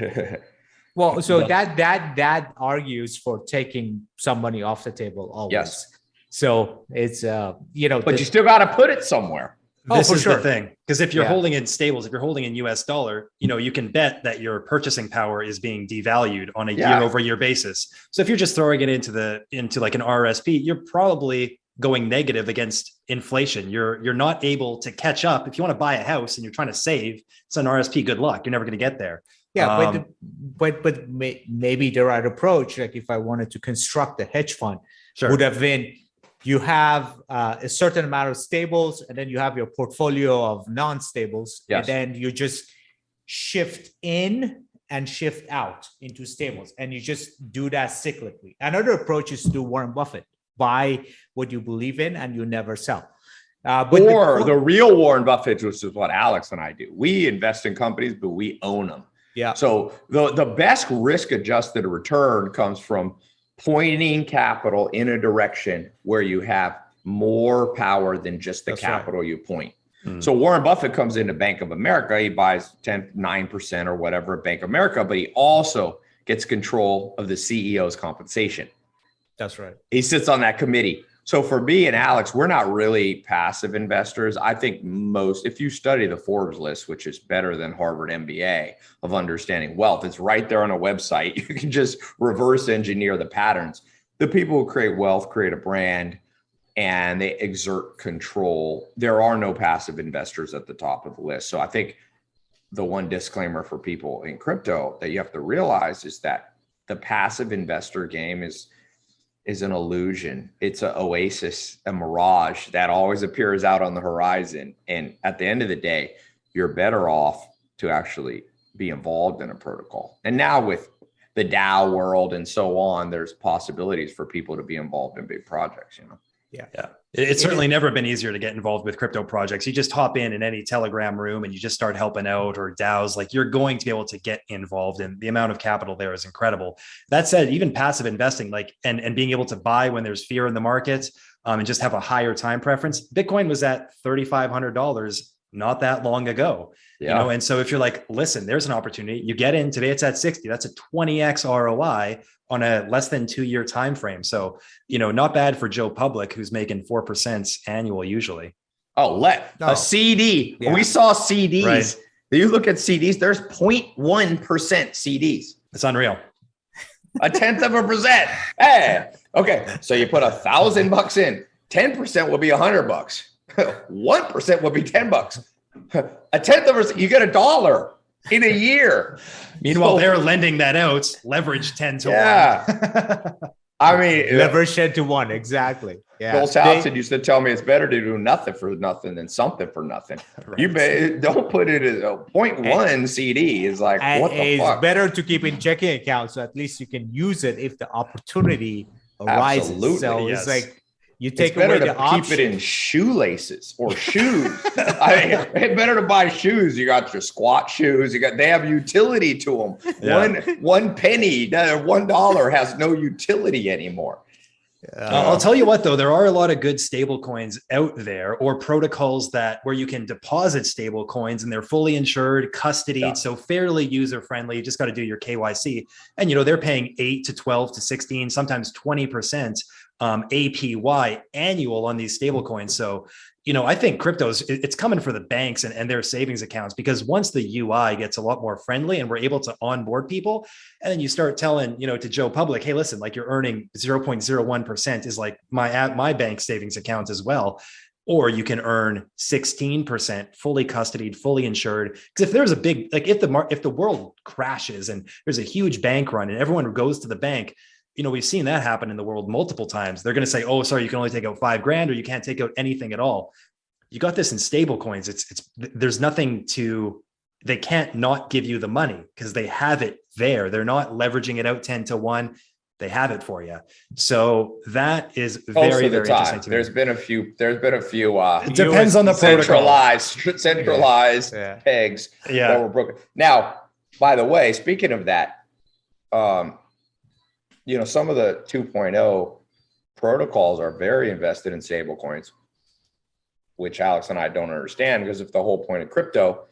Well, so that that that argues for taking some money off the table always.
Yes.
So it's uh you know
but you still got to put it somewhere
this
for
is
sure.
the thing because if you're
Yeah.
holding in stables if you're holding in us dollar you know you can bet that your purchasing power is being devalued on a
Yeah.
year over year basis so if you're just throwing it into the into like an rsp you're probably going negative against inflation you're you're not able to catch up if you want to buy a house and you're trying to save it's an rsp good luck you're never going to get there
yeah, but
um,
the, but but maybe the right approach, like if I wanted to construct a hedge fund,
sure
would have been you have uh, a certain amount of stables and then you have your portfolio of non-stables
Yes.
and then you just shift in and shift out into stables and you just do that cyclically. Another approach is to do warren buffett. Buy what you believe in and you never sell. Uh, but the
or
co-
the real warren buffett which is what alex and i do. We invest in companies but we own them
yeah.
So the, the best risk adjusted return comes from pointing capital in a direction where you have more power than just the
That's right.
capital you point.
Hmm.
So Warren Buffett comes into Bank of America, he buys 10, 9% or whatever at Bank of America, but he also gets control of the CEO's compensation
that's right
he sits on that committee. So for me and Alex, we're not really passive investors. I think most, if you study the Forbes list, which is better than Harvard MBA of understanding wealth, it's right there on a website. (laughs) You can just reverse engineer the patterns. The people who create wealth create a brand and they exert control. There are no passive investors at the top of the list. So I think the one disclaimer for people in crypto that you have to realize is that the passive investor game is is an illusion. It's an oasis, a mirage that always appears out on the horizon. And at the end of the day, you're better off to actually be involved in a protocol. And now with the DAO world and so on, there's possibilities for people to be involved in big projects, you know?
Yeah. It- It's certainly never been easier to get involved with crypto projects. You just hop in in any Telegram room and you just start helping out or DAOs. Like you're going to be able to get involved, and the amount of capital there is incredible. That said, even passive investing, like and and being able to buy when there's fear in the market, um, and just have a higher time preference. Bitcoin was at thirty five hundred dollars not that long ago. You know, and so if you're like, listen, there's an opportunity, you get in today, it's at 60. That's a 20x ROI on a less than two year time frame. So, you know, not bad for Joe Public, who's making four percent annual usually.
Oh, let
No.
a CD.
Yeah.
We saw CDs.
Right.
You look at CDs, there's 0.1% CDs.
It's unreal.
a tenth of a percent. Hey, okay. So you put a thousand bucks in, 10% will be a hundred bucks. 1% would be 10 bucks. A tenth of a, you get a dollar in a year.
Meanwhile,
So-
they're lending that out, leverage 10 to
Yeah.
one. (laughs)
I mean, uh,
Leverage 10 to 1. Exactly. Yeah.
Bill
They-
Townsend used to tell me it's better to do nothing for nothing than something for nothing. (laughs) You be, don't put it as a point one CD is like,
and
what the
it's
fuck?
better to keep in checking account so at least you can use it if the opportunity arises.
Absolutely,
So
yes.
it's like you
It's
take
better
away
to
the
keep
option.
it in shoelaces or (laughs) shoes. I mean, it's better to buy shoes. You got your squat shoes. You got they have utility to them.
Yeah.
One one penny, one dollar has no utility anymore.
Uh,
I'll tell you what, though, there are a lot of good stable coins out there or protocols that where you can deposit stable coins and they're fully insured, custodied,
Yeah.
so fairly user friendly. You just got to do your KYC. And, you know, they're paying eight to 12 to 16, sometimes 20% um, APY annual on these stable coins. So, you know, I think cryptos, it's coming for the banks and, and their savings accounts because once the UI gets a lot more friendly and we're able to onboard people, and then you start telling, you know, to Joe Public, hey, listen, like you're earning 0.01% is like my at my bank savings account as well. Or you can earn 16% fully custodied, fully insured. Because if there's a big, like if the mar- if the world crashes and there's a huge bank run and everyone goes to the bank, you know, we've seen that happen in the world multiple times. They're going to say, oh, sorry, you can only take out five grand or you can't take out anything at all. You got this in stable coins. It's it's there's nothing to they can't not give you the money because they have it there. They're not leveraging it out 10 to 1. They have it for you. So that is
Most
very,
of the
very interesting
time,
to me.
there's been a few. There's been a few uh,
It depends on the protocol.
centralized (laughs) (laughs) centralized
yeah.
pegs that were broken. Now, by the way, speaking of that, um, you know, some of the 2.0 protocols are very invested in stable coins, which Alex and I don't understand because if the whole point of crypto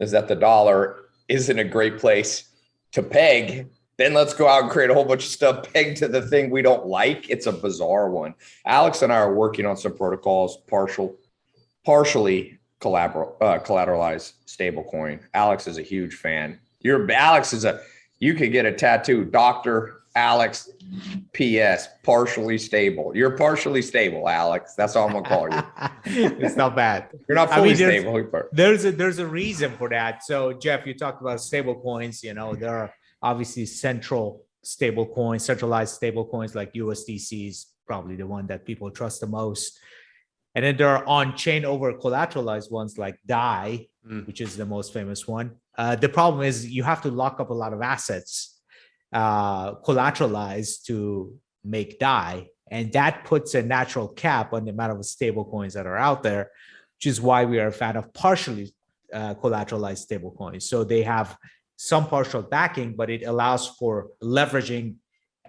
is that the dollar isn't a great place to peg, then let's go out and create a whole bunch of stuff pegged to the thing we don't like. It's a bizarre one. Alex and I are working on some protocols, partial, partially collateral, uh, collateralized stablecoin. Alex is a huge fan. Your Alex is a you could get a tattoo, Doctor Alex P.S. Partially stable. You're partially stable, Alex. That's all I'm gonna call you. (laughs)
it's not bad.
You're not
I
fully
mean, there's-
stable.
There's a there's a reason for that. So Jeff, you talked about stable coins. You know, there are obviously central stable coins, centralized stable coins like USDC is probably the one that people trust the most. And then there are on-chain over collateralized ones like DAI,
Mm.
which is the most famous one. Uh, the problem is you have to lock up a lot of assets uh, collateralized to make DAI, and that puts a natural cap on the amount of stable coins that are out there, which is why we are a fan of partially uh, collateralized stable coins. So they have some partial backing, but it allows for leveraging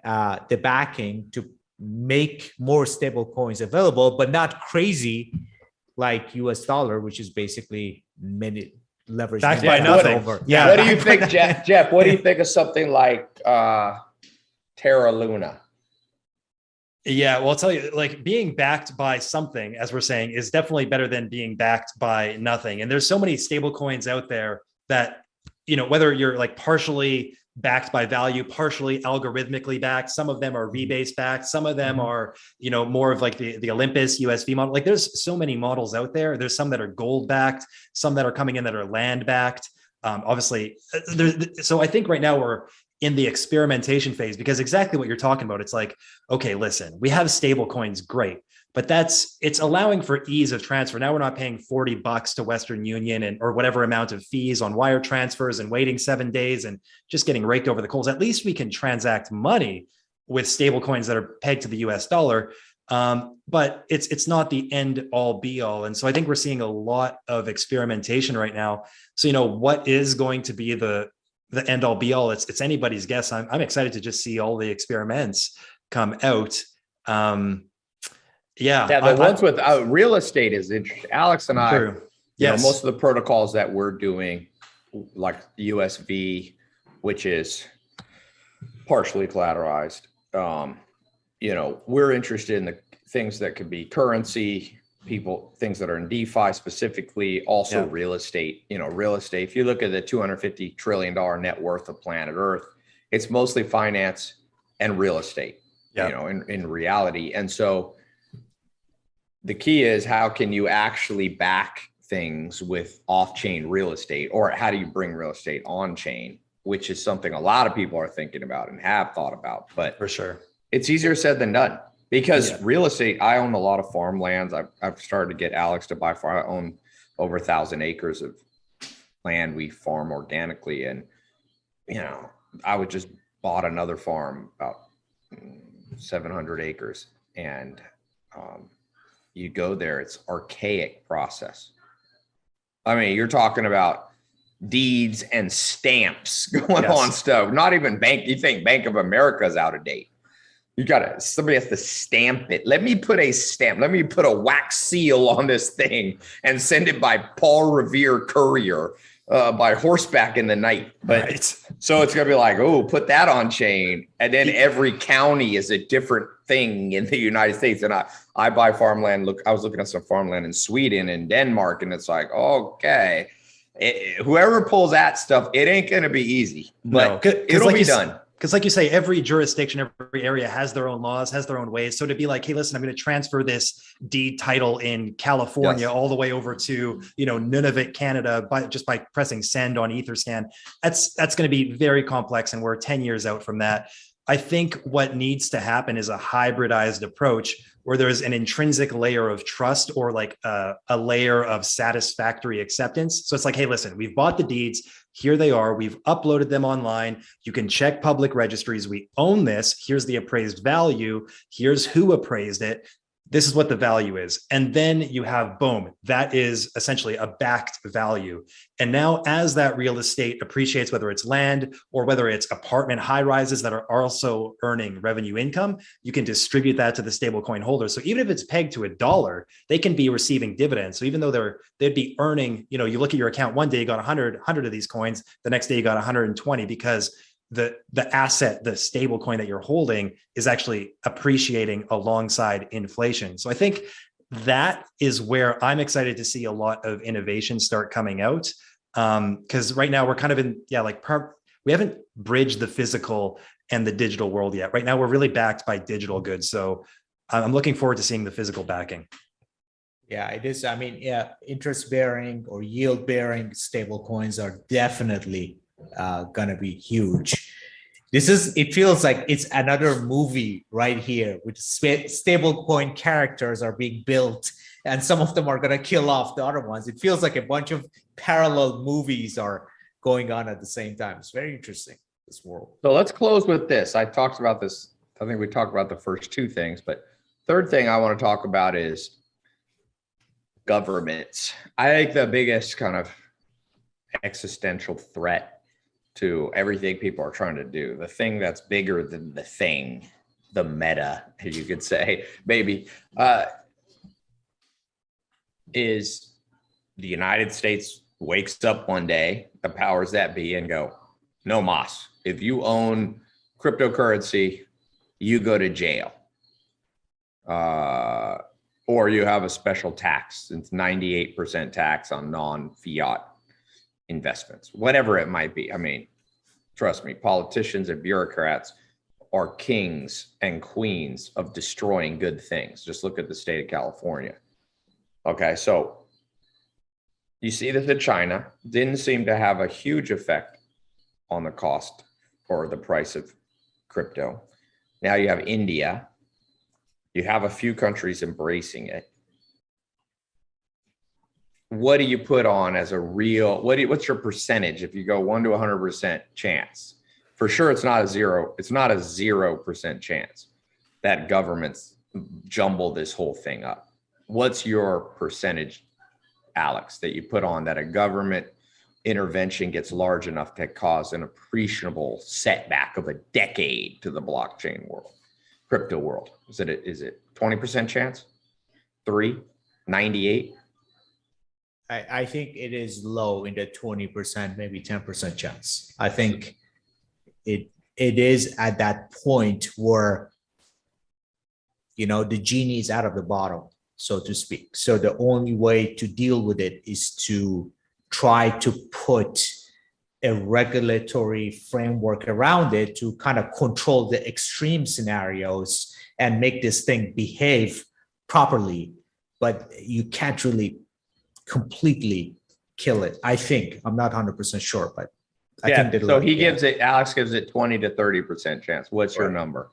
uh, the backing to make more stable coins available, but not crazy like US dollar, which is basically many leveraged
Backed
by nothing.
over.
Yeah.
what do you (laughs) think, Jeff? Jeff, what do you think of something like uh, Terra Luna?
Yeah, well, I'll tell you, like being backed by something, as we're saying, is definitely better than being backed by nothing. And there's so many stable coins out there that, you know, whether you're like partially backed by value, partially algorithmically backed, some of them are rebase backed, some of them
Mhm.
are, you know, more of like the, the Olympus USV model. Like there's so many models out there. There's some that are gold backed, some that are coming in that are land backed. Um, obviously, uh, so I think right now we're in the experimentation phase because exactly what you're talking about. It's like, okay, listen, we have stable coins, great. But that's it's allowing for ease of transfer. Now we're not paying 40 bucks to Western Union and or whatever amount of fees on wire transfers and waiting seven days and just getting raked over the coals. At least we can transact money with stable coins that are pegged to the US dollar. Um, but it's it's not the end all be all. And so I think we're seeing a lot of experimentation right now. So you know what is going to be the the end all be all? It's it's anybody's guess. I'm I'm excited to just see all the experiments come out. Um, yeah,
Yeah, the
I-
ones with uh, real estate is interesting. Alex and I,
True.
you know, most of the protocols that we're doing, like USV, which is partially collateralized, um, you know, we're interested in the things that could be currency, people, things that are in DeFi specifically, also
Yeah.
real estate, you know, real estate. If you look at the $250 trillion net worth of planet Earth, it's mostly finance and real estate,
Yeah.
you know, in, in reality. And so the key is how can you actually back things with off-chain real estate or how do you bring real estate on chain which is something a lot of people are thinking about and have thought about but
for sure.
it's easier said than done because
Yeah.
real estate i own a lot of farmlands I've, I've started to get alex to buy farm i own over a thousand acres of land we farm organically and you know i would just bought another farm about mm, 700 acres and um, you go there it's archaic process. I mean you're talking about deeds and stamps (laughs) going
Yes.
on stuff not even bank you think bank of America is out of date. You gotta somebody has to stamp it. Let me put a stamp let me put a wax seal on this thing and send it by paul revere courier uh, by horseback in the night but
right.
so it's gonna be like, oh, put that on chain, and then every county is a different thing in the United States. And I, I buy farmland. Look, I was looking at some farmland in Sweden and Denmark, and it's like, okay, it- whoever pulls that stuff, it ain't gonna be easy,
No,
but
'cause
it'll
like
be
you
done.
Because like you say every jurisdiction every area has their own laws has their own ways. So to be like hey listen i'm going to transfer this deed title in california
Yes.
all the way over to you know nunavut canada by just by pressing send on etherscan that's that's going to be very complex and we're 10 years out from that. I think what needs to happen is a hybridized approach where there's an intrinsic layer of trust or like a, a layer of satisfactory acceptance. So it's like hey listen we've bought the deeds here they are we've uploaded them online you can check public registries. We own this. Here's the appraised value. Here's who appraised it. This is what the value is. And then you have boom, that is essentially a backed value. And now, as that real estate appreciates, whether it's land or whether it's apartment high rises that are also earning revenue income, you can distribute that to the stablecoin holders. So even if it's pegged to a dollar, they can be receiving dividends. So even though they're they'd be earning, you know, you look at your account one day, you got 100, 100 of these coins, the next day you got 120 because the the asset the stable coin that you're holding is actually appreciating alongside inflation. So i think that is where i'm excited to see a lot of innovation start coming out. Um because right now we're kind of in yeah like we haven't bridged the physical and the digital world yet. Right now we're really backed by digital goods. So i'm looking forward to seeing the physical backing.
Yeah, it is. I mean, yeah, interest bearing or yield bearing stable coins are definitely uh, gonna be huge. This is, it feels like it's another movie right here with sta- stable coin characters are being built and some of them are gonna kill off the other ones. It feels like a bunch of parallel movies are going on at the same time. It's very interesting, this world.
So let's close with this. I talked about this. I think we talked about the first two things, but third thing I want to talk about is governments. I think the biggest kind of existential threat to everything people are trying to do, the thing that's bigger than the thing, the meta, you could say, (laughs) maybe, uh, is the United States wakes up one day, the powers that be, and go, no mas. If you own cryptocurrency, you go to jail. Uh, or you have a special tax. It's 98% tax on non-fiat investments, whatever it might be. I mean, trust me, politicians and bureaucrats are kings and queens of destroying good things. Just look at the state of California. Okay, so you see this in China, didn't seem to have a huge effect on the cost or the price of crypto. Now you have India You have a few countries embracing it. What do you put on as a real, what you, what's your percentage if you go one to hundred percent chance? For sure, it's not a zero, it's not a zero percent chance that governments jumble this whole thing up. What's your percentage, Alex, that you put on that a government intervention gets large enough to cause an appreciable setback of a decade to the blockchain world, crypto world? Is it, is it 20% chance? Three, 98?
I, I think it is low in the twenty percent, maybe ten percent chance. I think it, it is at that point where you know, the genie is out of the bottle, so to speak. So the only way to deal with it is to try to put a regulatory framework around it to kind of control the extreme scenarios and make this thing behave properly. But you can't really completely kill it. I think, I'm not hundred percent sure, but I
Yeah,
think
so he gives it, Alex gives it 20 to 30% chance. What's your number?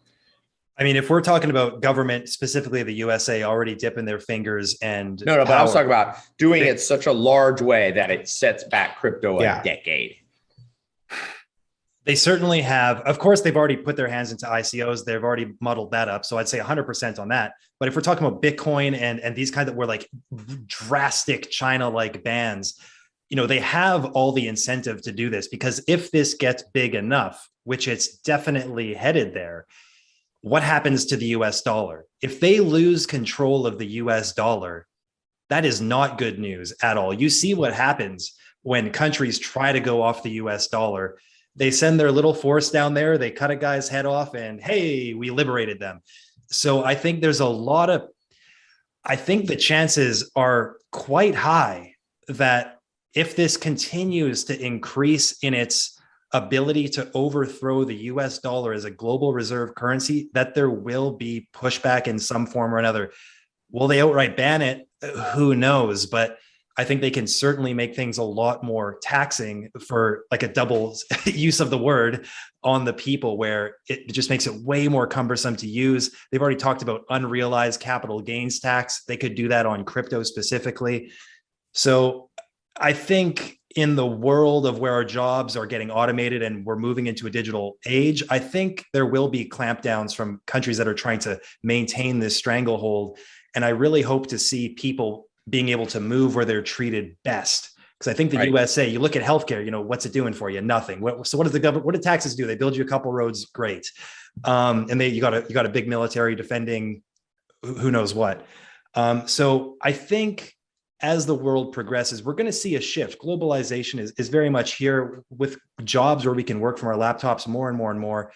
I mean, if we're talking about government, specifically the USA, already dipping their fingers and
No, no, but I was talking about doing it such a large way that it sets back crypto a decade.
They certainly have. Of course, they've already put their hands into ICOs. They've already muddled that up. So I'd say 100% on that. But if we're talking about Bitcoin and and these kind of were like drastic China like bans, you know, they have all the incentive to do this because if this gets big enough, which it's definitely headed there, what happens to the US dollar? If they lose control of the US dollar, that is not good news at all. You see what happens when countries try to go off the US dollar they send their little force down there they cut a guy's head off and hey we liberated them. So i think there's a lot of i think the chances are quite high that if this continues to increase in its ability to overthrow the US dollar as a global reserve currency that there will be pushback in some form or another. Will they outright ban it? Who knows? But I think they can certainly make things a lot more taxing for like a double (laughs) use of the word on the people where it just makes it way more cumbersome to use. They've already talked about unrealized capital gains tax. They could do that on crypto specifically. So I think in the world of where our jobs are getting automated and we're moving into a digital age, I think there will be clampdowns from countries that are trying to maintain this stranglehold. And I really hope to see people being able to move where they're treated best. Because I think the
Right.
USA, you look at healthcare, you know, what's it doing for you? Nothing. What, so what does the government, what do taxes do? They build you a couple roads, great. Um, and they, you got a, you got a big military defending who who knows what. Um, so I think as the world progresses, we're going to see a shift. Globalization is, is very much here with jobs where we can work from our laptops more and more and more.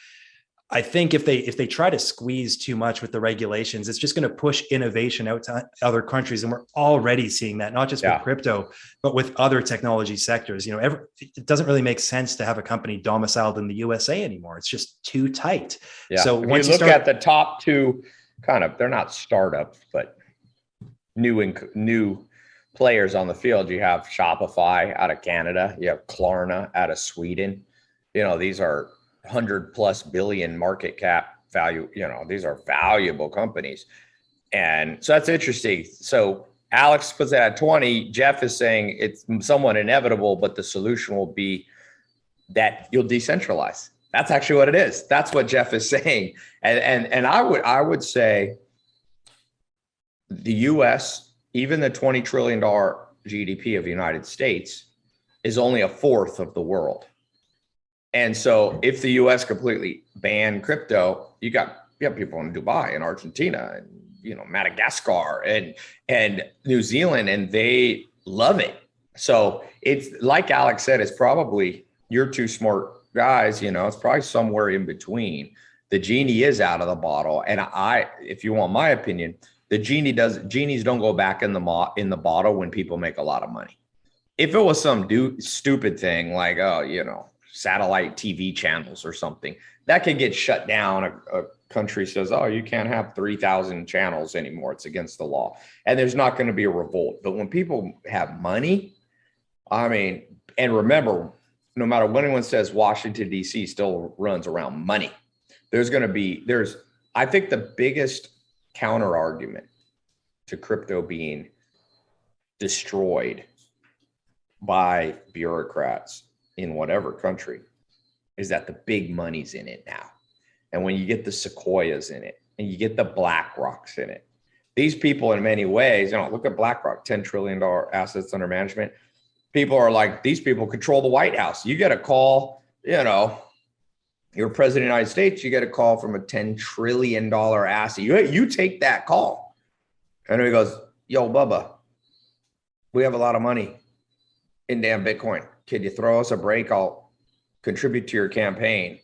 I think if they if they try to squeeze too much with the regulations, it's just going to push innovation out to other countries, and we're already seeing that not just
Yeah.
with crypto, but with other technology sectors. You know, every, it doesn't really make sense to have a company domiciled in the USA anymore. It's just too tight.
Yeah.
So
if
once
you
you
look
start-
at the top two, kind of, they're not startups, but new and new players on the field. You have Shopify out of Canada. You have Klarna out of Sweden. You know, these are hundred plus billion market cap value. You know, these are valuable companies. And so that's interesting. So Alex puts it at 20. Jeff is saying it's somewhat inevitable, but the solution will be that you'll decentralize. That's actually what it is. That's what Jeff is (laughs) saying. And and and I would I would say the US, even the 20 trillion dollar GDP of the United States is only a fourth of the world. And so if the US completely banned crypto, you got you got people in Dubai and Argentina and you know Madagascar and and New Zealand and they love it. So it's like Alex said, it's probably you're two smart guys, you know, it's probably somewhere in between. The genie is out of the bottle. And I, if you want my opinion, the genie does genies don't go back in the mo- in the bottle when people make a lot of money. If it was some do stupid thing like, oh, you know, satellite TV channels or something, that could get shut down. A, a country says, oh, you can't have 3,000 channels anymore. It's against the law. And there's not going to be a revolt. But when people have money, I mean, and remember, no matter what anyone says, Washington, D.C. still runs around money. There's going to be, there's, I think the biggest counter argument to crypto being destroyed by bureaucrats in whatever country is that the big money's in it now. And when you get the Sequoias in it and you get the Black Rocks in it, these people in many ways, you know, look at BlackRock, $10 trillion assets under management. People are like, these people control the White House. You get a call, you know, you're president of the United States, you get a call from a $10 trillion asset. You, you take that call. And he goes, yo, Bubba, we have a lot of money in damn Bitcoin. Can you throw us a break? I'll contribute to your campaign.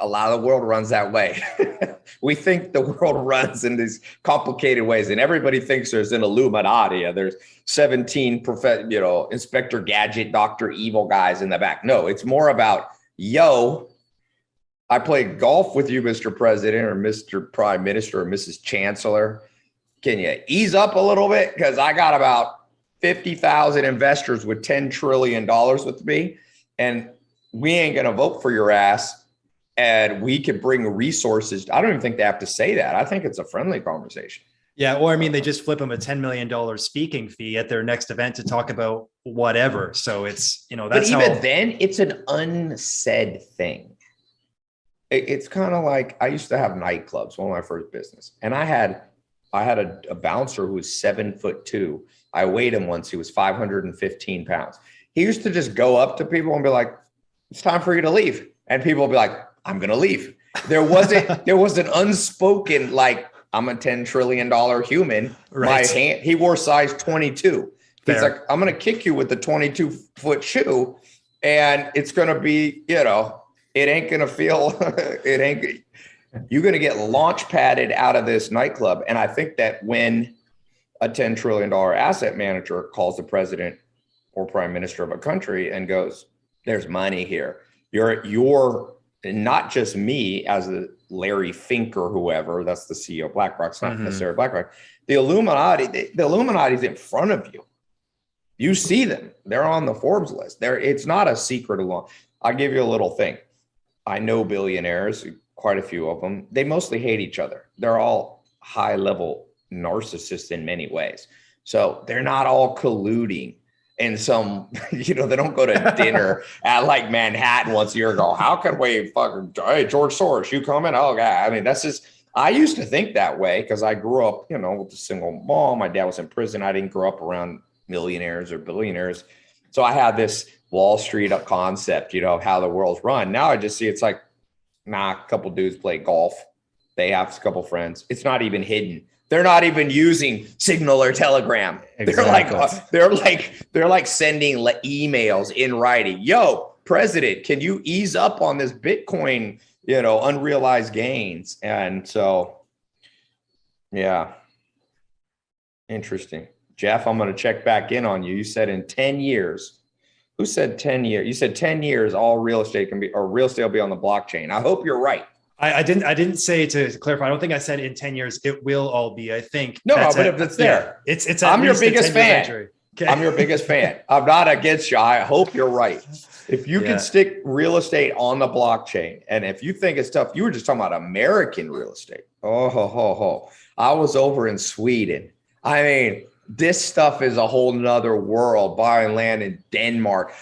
A lot of the world runs that way. (laughs) we think the world (laughs) runs in these complicated ways, and everybody thinks there's an Illuminati. There's 17 prof- you know, Inspector Gadget, Doctor Evil guys in the back. No, it's more about yo. I played golf with you, Mr. President, or Mr. Prime Minister, or Mrs. Chancellor. Can you ease up a little bit? Because I got about 50,000 investors with $10 trillion with me, and we ain't going to vote for your ass. And we could bring resources. I don't even think they have to say that. I think it's a friendly conversation.
Yeah, or I mean, they just flip them a $10 million speaking fee at their next event to talk about whatever. So it's, you know, that's
but even
how,
then, it's an unsaid thing. It- it's kind of like I used to have nightclubs, one of my first business, and I had I had a, a bouncer who was seven foot two. I weighed him once; he was five hundred and fifteen pounds. He used to just go up to people and be like, "It's time for you to leave," and people would be like, "I'm going to leave." There wasn't (laughs) there was an unspoken like I'm a ten trillion dollar human.
Right.
My hand. He wore size twenty two. He's
Fair.
like, I'm going to kick you with the 22 foot shoe, and it's going to be, you know, it ain't going to feel, (laughs) it ain't, you're going to get launch padded out of this nightclub. And I think that when a $10 trillion asset manager calls the president or prime minister of a country and goes, there's money here, you're, you're not just me as the Larry Fink or whoever, that's the CEO of BlackRock, it's not
Mhm.
necessarily BlackRock. The Illuminati, the, the Illuminati's in front of you. You see them. They're on the Forbes list. There, it's not a secret alone. I'll give you a little thing. I know billionaires, quite a few of them. They mostly hate each other. They're all high level narcissists in many ways. So they're not all colluding in some, (laughs) you know, they don't go to dinner (laughs) at like Manhattan once a year and go, how can we fucking, hey, George Soros, you coming? Oh, God. I mean, that's just, I used to think that way because I grew up, you know, with a single mom. My dad was in prison. I didn't grow up around millionaires or billionaires. So I had this Wall Street up concept, you know, of how the world's run. Now I just see it's like, nah, a couple dudes play golf. They have a couple friends. It's not even hidden. They're not even using Signal or Telegram. They're like, uh, they're like, they're like sending emails in writing. Yo, president, can you ease up on this Bitcoin, you know, unrealized gains? And so, yeah, interesting. Jeff, I'm going to check back in on you. You said in 10 years, who said 10 years? You said 10 years, all real estate can be, or real estate will be on the blockchain. I hope you're right.
I, I didn't, I didn't say to, clarify. I don't think I said in 10 years, it will all be, I think.
No,
that's
but
at-
if it's
yeah,
there.
it's, it's,
I'm your biggest fan.
Okay.
I'm your biggest fan. I'm not against you. I hope you're right. If you
Yeah.
can stick real estate on the blockchain, and if you think it's tough, you were just talking about American real estate. Oh, ho, ho, ho. I was over in Sweden. I mean, this stuff is a whole nother world buying land in Denmark.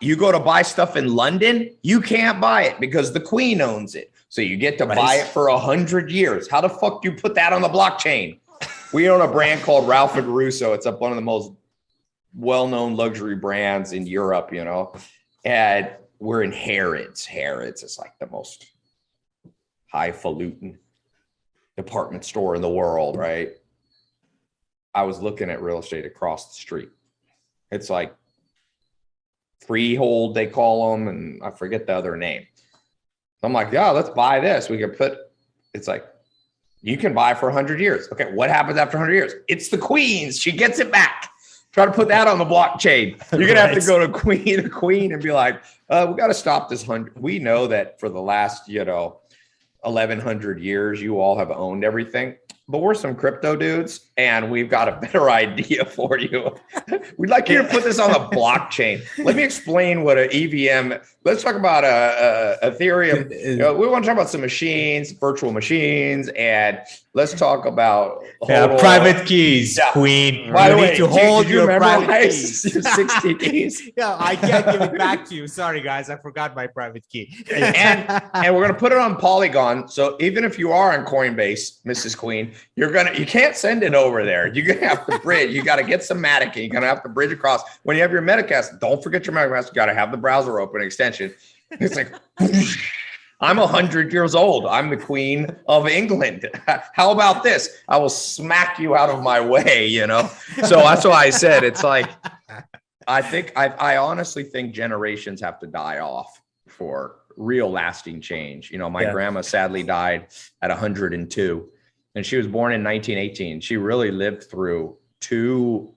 You go to buy stuff in London, you can't buy it because the queen owns it. So you get to
Right.
buy it for a hundred years. How the fuck do you put that on the blockchain? We own a brand called Ralph and Russo. It's up one of the most well-known luxury brands in Europe, you know, and we're in Harrods. Harrods is like the most highfalutin department store in the world, right? I was looking at real estate across the street. It's like freehold, they call them, and I forget the other name. I'm like, yeah, let's buy this. We could put, it's like, you can buy for 100 years. Okay, what happens after 100 years? It's the queen's. She gets it back. Try to put that on the blockchain. (laughs) You're gonna have to go to queen to (laughs) queen and be like, uh, we got to stop this hundred. We know that for the last, you know, 1100 years, you all have owned everything. But we're some crypto dudes and we've got a better (laughs) idea for you. (laughs) We'd like you to put this on the (laughs) blockchain. Let me explain what an EVM. Let's talk about a, a Ethereum. You uh, know, we want to talk about some machines, virtual machines, and let's talk about
Yeah,
hold
private
on.
keys,
Yeah.
Queen.
By
you
the
need
way,
to
did you-
hold
did you
your private keys.
your 60 keys?
yeah, I can't give it back to you. Sorry, guys, I forgot my private key.
And- and we're gonna put it on Polygon. So even if you are on Coinbase, Mrs. Queen, you're gonna you can't send it over there. You're gonna have to bridge. You got to get some Matic. You're gonna have to bridge across. When you have your MetaMask, don't forget your MetaMask. You got to have the browser open extension. It's like. (laughs) I'm a hundred years old. I'm the queen of England. (laughs) How about this? I will smack you out of my way, you know? So that's why I said it's like I think I, I honestly think generations have to die off for real lasting change. You know, my
Yeah.
grandma sadly died at 102 and she was born in 1918. She really lived through two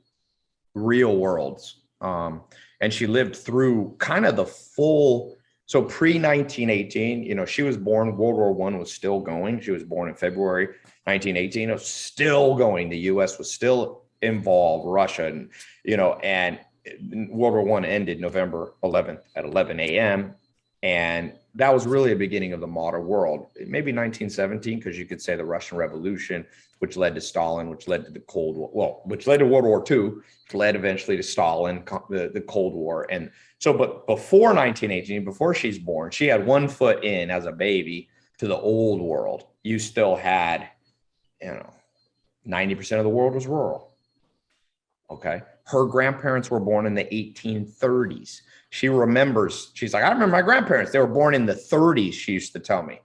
real worlds. Um, and she lived through kind of the full so pre 1918, you know, she was born, World War One was still going. She was born in February 1918. It was still going. The US was still involved, Russia, and you know, and World War One ended November 11th at 11 a.m. And that was really a beginning of the modern world. Maybe 1917, because you could say the Russian Revolution, which led to Stalin, which led to the Cold War, well, which led to World War II, which led eventually to Stalin, the, the Cold War. And so, but before 1918, before she's born, she had one foot in as a baby to the old world. You still had, you know, 90% of the world was rural. Okay. Her grandparents were born in the 1830s. She remembers, she's like, I remember my grandparents, they were born in the 30s, she used to tell me.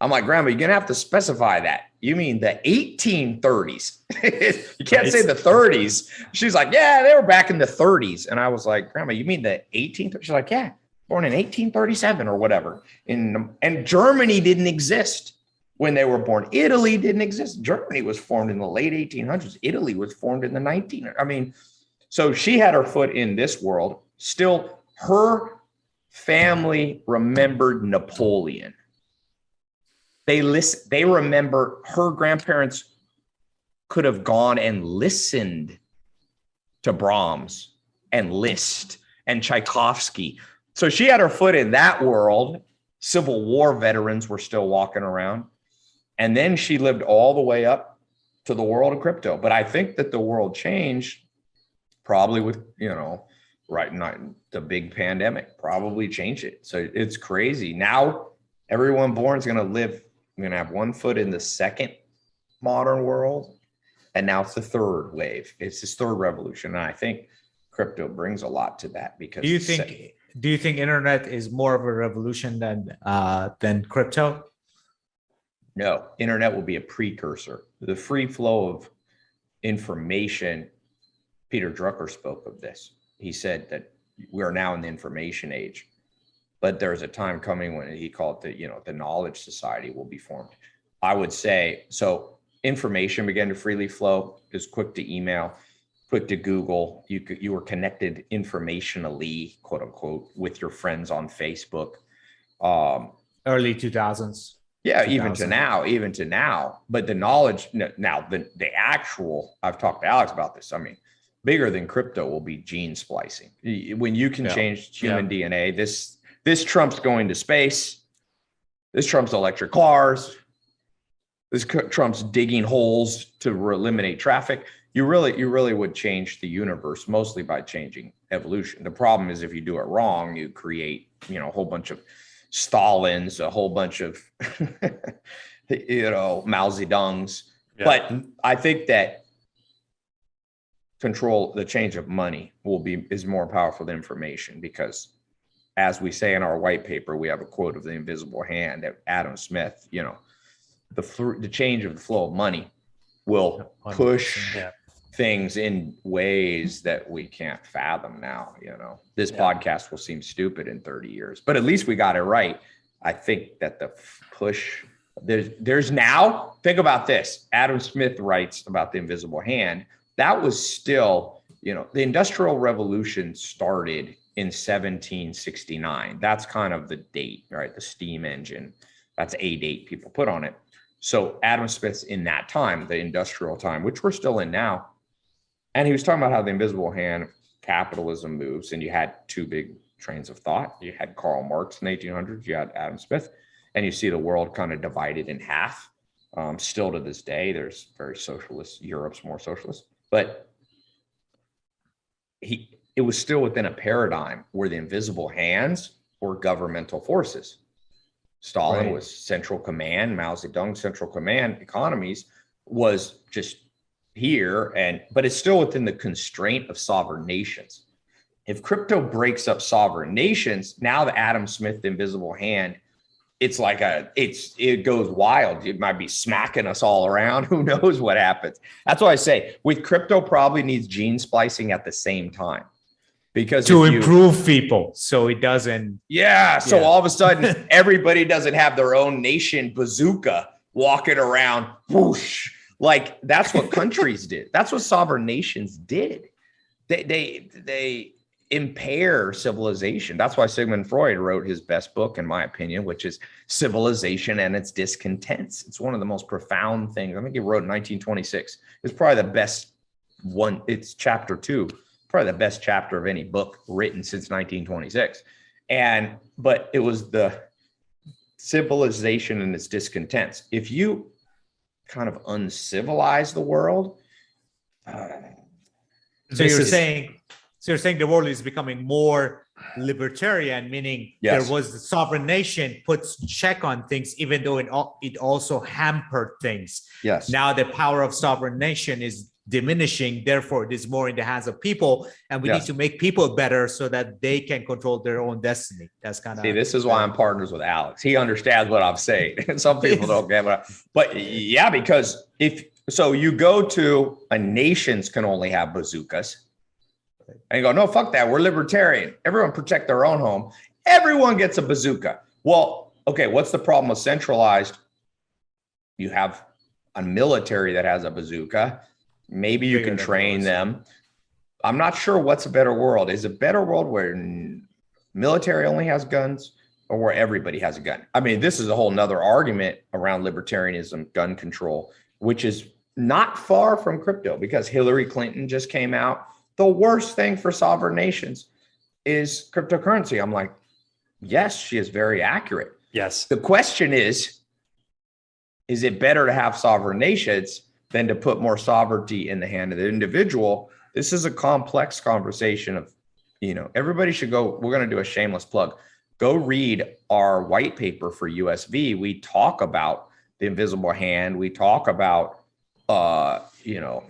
I'm like, Grandma, you're going to have to specify that. You mean the 1830s? (laughs) you can't say the 30s. She's like, Yeah, they were back in the 30s. And I was like, Grandma, you mean the 1830s? She's like, Yeah, born in 1837 or whatever. In, and Germany didn't exist when they were born. Italy didn't exist. Germany was formed in the late 1800s. Italy was formed in the 19. I mean, so she had her foot in this world. Still, her family remembered Napoleon. They listen. They remember her grandparents could have gone and listened to Brahms and Liszt and Tchaikovsky. So she had her foot in that world. Civil War veterans were still walking around. And then she lived all the way up to the world of crypto. But I think that the world changed probably with, you know, right not the big pandemic probably changed it. So it's crazy. Now everyone born is going to live, going to have one foot in the second modern world. And now it's the third wave. It's this third revolution. And I think crypto brings a lot to that because
do you think do you think internet is more of a revolution than uh than crypto?
No, internet will be a precursor. The free flow of information. Peter Drucker spoke of this. He said that we are now in the information age, but there's a time coming when he called the, you know, the knowledge society will be formed. I would say so. Information began to freely flow. It was quick to email, quick to Google. You you were connected informationally, quote unquote, with your friends on Facebook. Um,
Early 2000s.
yeah, even to now, even to now. But the knowledge now, the the actual, I've talked to Alex about this. I mean, bigger than crypto will be gene splicing. When you can
Yeah.
change human DNA, this this Trump's going to space. This Trump's electric cars. This Trump's digging holes to eliminate traffic. You really, you really would change the universe mostly by changing evolution. The problem is if you do it wrong, you create, you know, a whole bunch of Stalins, a whole bunch of, (laughs) you know, Mao Zedongs.
Yeah.
But I think that control, the change of money will be, is more powerful than information because as we say in our white paper, we have a quote of the invisible hand that Adam Smith, you know, the, the change of the flow of money will push
Yeah.
things in ways that we can't fathom now you know. This
Yeah.
podcast will seem stupid in 30 years but at least we got it right. I think that the push there's there's now think about this. Adam smith writes about the invisible hand. That was still you know the industrial revolution started in 1769 that's kind of the date right the steam engine that's a date people put on it So Adam Smith's in that time, the industrial time, which we're still in now. And he was talking about how the invisible hand of capitalism moves, and you had two big trains of thought. You had Karl Marx in the 1800s, you had Adam Smith, and you see the world kind of divided in half. Um, still to this day, there's very socialist. Europe's more socialist, but he it was still within a paradigm where the invisible hands were governmental forces. Stalin
Right.
was central command, Mao Zedong central command economies was just here and but it's still within the constraint of sovereign nations. If crypto breaks up sovereign nations, now the Adam Smith invisible hand, it's like a it's it goes wild. It might be smacking us all around. (laughs) Who knows what happens? That's why I say with crypto probably needs gene splicing at the same time. Because
to
if you-
improve people so it doesn't
yeah. So
Yeah.
all of a sudden, (laughs) everybody doesn't have their own nation bazooka walking around. Whoosh. Like that's what countries did. (laughs) That's what sovereign nations did. They they they impair civilization. That's why Sigmund Freud wrote his best book, in my opinion, which is Civilization and Its Discontents. It's one of the most profound things. I think he wrote in 1926. It's probably the best one. It's chapter two probably the best chapter of any book written since 1926 and but it was the civilization and its discontents. If you kind of uncivilize the world uh,
so you're
is-
saying so you're saying the world is becoming more libertarian meaning
Yes.
there was the sovereign nation puts check on things even though it, it also hampered things.
Yes.
Now the power of sovereign nation is diminishing therefore it is more in the hands of people and we need to make people better so that they can control their own destiny that's kind of
See, this is why I'm partners with Alex. He understands what I'm saying. (laughs) Some people don't get what, I- but yeah, because if so, you go to a nations can only have bazookas, and you go, no, fuck that. We're libertarian. Everyone protect their own home. Everyone gets a bazooka. Well, okay, what's the problem with centralized? You have a military that has a bazooka. Maybe you can train them. I'm not sure what's a better world. Is a better world where military only has guns or where everybody has a gun? I mean, this is a whole nother argument around libertarianism, gun control, which is not far from crypto because Hillary Clinton just came out. The worst thing for sovereign nations is cryptocurrency. I'm like, yes, she is very accurate.
Yes.
The question is, is it better to have sovereign nations than to put more sovereignty in the hand of the individual? This is a complex conversation of, you know, everybody should go. We're going to do a shameless plug. Go read our white paper for USV. We talk about the invisible hand. We talk about, uh, you know,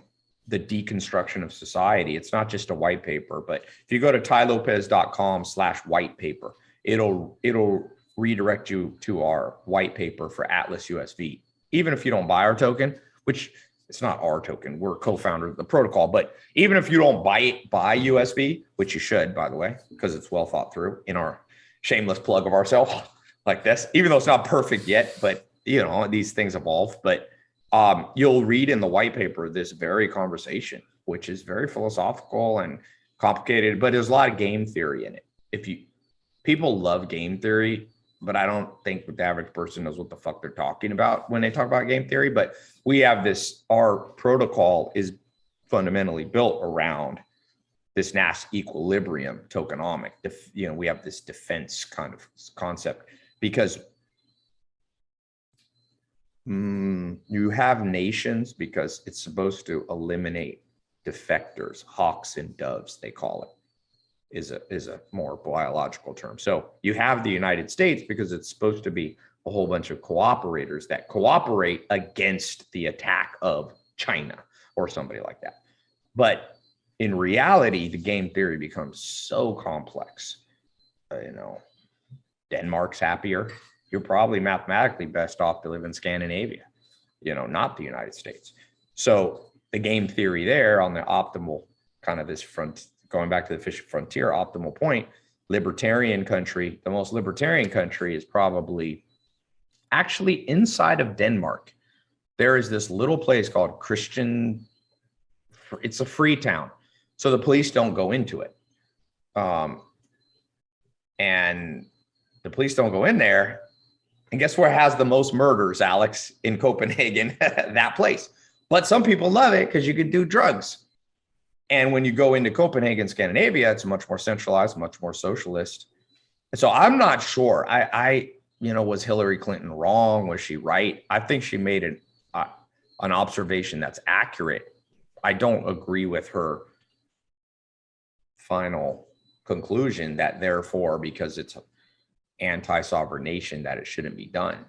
the deconstruction of society. It's not just a white paper, but if you go to tailopez.com slash white paper, it'll it'll redirect you to our white paper for Atlas USV. Even if you don't buy our token, which it's not our token, we're co-founder of the protocol, but even if you don't buy it, buy USV, which you should, by the way, because it's well thought through in our shameless plug of ourselves (laughs) like this, even though it's not perfect yet, but you know, these things evolve. But um, you'll read in the white paper this very conversation, which is very philosophical and complicated, but there's a lot of game theory in it. If you people love game theory, but I don't think the average person knows what the fuck they're talking about when they talk about game theory. But we have this, our protocol is fundamentally built around this Nash equilibrium tokenomic. You know, we have this defense kind of concept because mm, you have nations because it's supposed to eliminate defectors, hawks and doves, they call it is a is a more biological term. So you have the United States because it's supposed to be a whole bunch of cooperators that cooperate against the attack of China or somebody like that. But in reality, the game theory becomes so complex. Uh, you know, Denmark's happier. You're probably mathematically best off to live in Scandinavia, you know, not the United States. So the game theory there on the optimal kind of this front going back to the fish frontier optimal point, libertarian country, the most libertarian country is probably actually inside of Denmark. There is this little place called Christiania, it's a free town. So the police don't go into it. Um, and the police don't go in there And guess where has the most murders, Alex? In Copenhagen, (laughs) that place. But some people love it because you can do drugs. And when you go into Copenhagen, Scandinavia, it's much more centralized, much more socialist. So I'm not sure. I, I, you know, was Hillary Clinton wrong? Was she right? I think she made an uh, an observation that's accurate. I don't agree with her final conclusion that therefore, because it's anti-sovereign nation, that it shouldn't be done.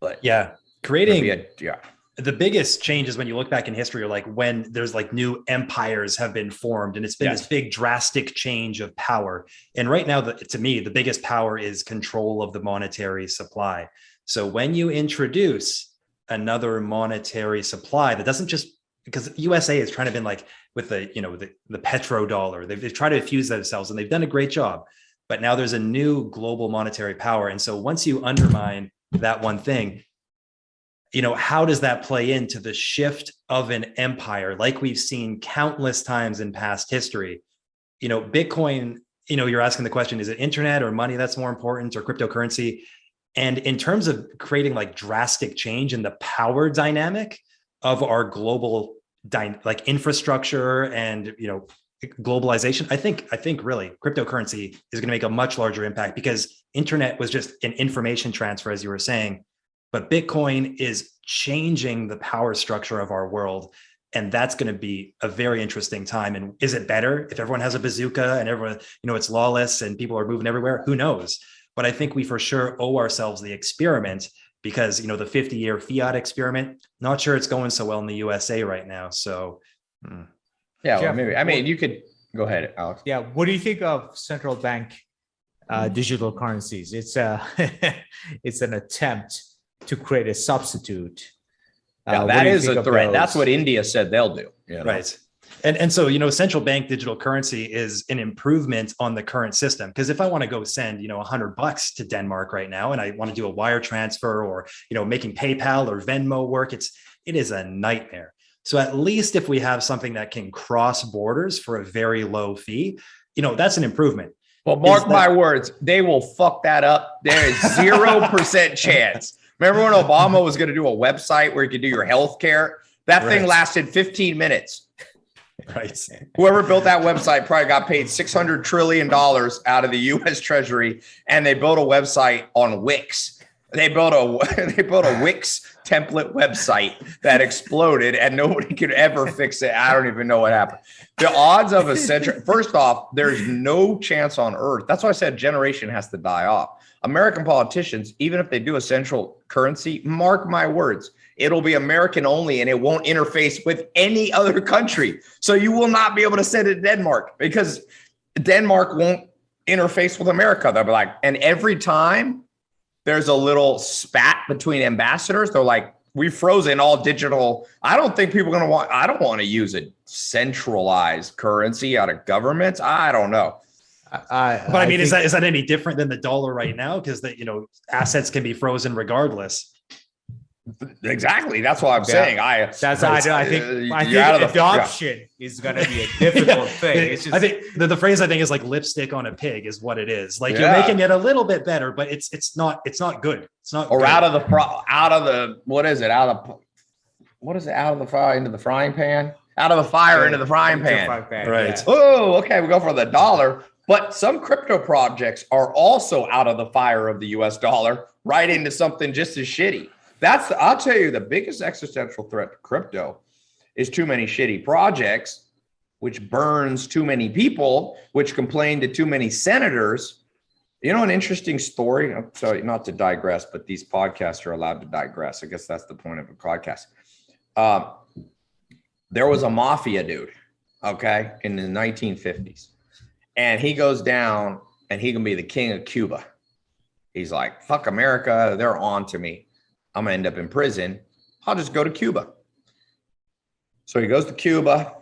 But
Yeah, creating
a- yeah,
the biggest changes when you look back in history are like when there's like new empires have been formed and it's been
Yes.
this big drastic change of power. And right now the, to me the biggest power is control of the monetary supply. So when you introduce another monetary supply that doesn't just because usa is trying to been like with the you know the, the petrodollar they've, they've tried to fuse themselves and they've done a great job. But now there's a new global monetary power and so once you undermine that one thing you know how does that play into the shift of an empire? Like we've seen countless times in past history you know bitcoin you know you're asking the question is it internet or money that's more important or cryptocurrency? And in terms of creating like drastic change in the power dynamic of our global like infrastructure and you know globalization i think i think really cryptocurrency is going to make a much larger impact because internet was just an information transfer as you were saying but bitcoin is changing the power structure of our world and that's going to be a very interesting time and is it better if everyone has a bazooka and everyone you know it's lawless and people are moving everywhere who knows but i think we for sure owe ourselves the experiment because you know the 50 year fiat experiment not sure it's going so well in the usa right now so hmm.
yeah. well, maybe. I mean, you could go ahead, Alex.
Yeah, what do you think of central bank uh, hmm. digital currencies? It's uh, a (laughs) it's an attempt to create a substitute.
Yeah,
Uh, what
that
do you
is
think
a
of
threat. That's what India said they'll do. you know?
Right. And, and so, you know, central bank digital currency is an improvement on the current system. Because if I want to go send, you know, a hundred bucks to Denmark right now, and I want to do a wire transfer or, you know, making PayPal or Venmo work, it's, it is a nightmare. So at least if we have something that can cross borders for a very low fee, you know, that's an improvement.
Well, mark
that-
my words, they will fuck that up. There is zero percent chance. Remember when Obama was going to do a website where you could do your health care? That thing lasted 15 minutes.
Right.
Whoever built that website probably got paid $600 trillion out of the US Treasury, and they built a website on Wix. They built a (laughs) they built a Wix template website that exploded and nobody could ever fix it. I don't even know what happened. The odds of a central first off, there's no chance on earth. That's why I said generation has to die off. American politicians, even if they do a central currency, mark my words, it'll be American only and it won't interface with any other country. So you will not be able to send it to Denmark because Denmark won't interface with America. They'll be like, and every time there's a little spat between ambassadors, they're like, we've frozen all digital. I don't think people are going to want, I don't want to use a centralized currency out of governments. I don't know.
I,
But I mean, is
think-
that is that any different than the dollar right now? Because that you know assets can be frozen regardless.
Exactly. That's what I'm
Yeah.
saying. I
That's I, I think
Uh,
I
you're
think
the- yeah.
adoption is gonna be a difficult (laughs) thing. It's just,
I think the, the phrase I think is like lipstick on a pig is what it is. Like
Yeah.
you're making it a little bit better, but it's it's not it's not good. It's not
or
good.
out of the fr- out of the what is it? Out of the what is it? Out of the fire into the frying pan? Out of the fire into the frying pan.
frying pan,
Right.
yeah.
Oh, okay. We go for the dollar, but some crypto projects are also out of the fire of the US dollar right into something just as shitty. That's, I'll tell you, the biggest existential threat to crypto is too many shitty projects, which burns too many people, which complain to too many senators. You know, an interesting story. I'm sorry, not to digress, but these podcasts are allowed to digress. I guess that's the point of a podcast. Um, there was a mafia dude, okay, in the 1950s, and he goes down and he can be the king of Cuba. He's like, fuck America, they're on to me. I'm gonna end up in prison. I'll just go to Cuba. So he goes to Cuba,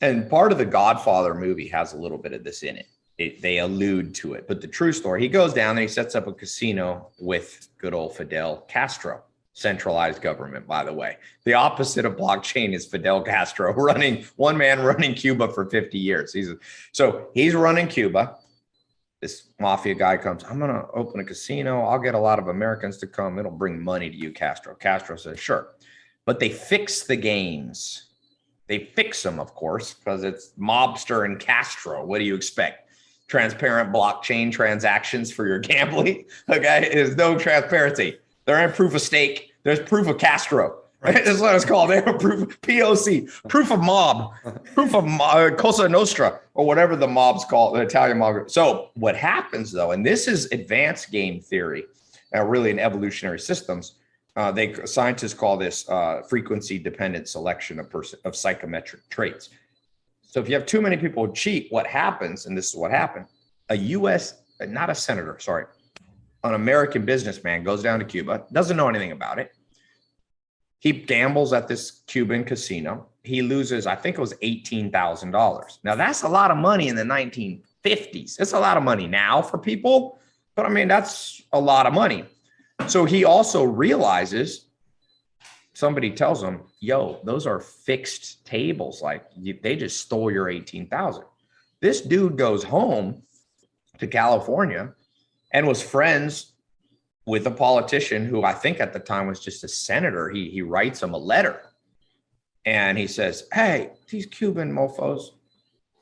and part of the Godfather movie has a little bit of this in it. it. They allude to it, but the true story, he goes down and he sets up a casino with good old Fidel Castro, centralized government, by the way. The opposite of blockchain is Fidel Castro (laughs) running one man running Cuba for 50 years. He's so he's running Cuba. this mafia guy comes, I'm gonna open a casino. I'll get a lot of Americans to come. It'll bring money to you, Castro. Castro says, sure. But they fix the games. They fix them, of course, because it's mobster and Castro. What do you expect? Transparent blockchain transactions for your gambling. (laughs) Okay. There's no transparency. There ain't proof of stake. There's proof of Castro. Right. (laughs) That's what it's called. They have proof POC, proof of mob, proof of mo- uh, Cosa Nostra, or whatever the mobs call the Italian mob. So what happens though, and this is advanced game theory, uh, really in evolutionary systems. Uh, they scientists call this uh, frequency dependent selection of person of psychometric traits. So if you have too many people cheat, what happens? And this is what happened: a U.S. not a senator, sorry, an American businessman goes down to Cuba, doesn't know anything about it. He gambles at this Cuban casino. He loses, I think it was $18,000. Now that's a lot of money in the 1950s. It's a lot of money now for people, but I mean, that's a lot of money. So he also realizes somebody tells him, yo, those are fixed tables. Like they just stole your 18,000. This dude goes home to California and was friends with a politician who I think at the time was just a senator. He he writes him a letter and he says, Hey, these Cuban mofos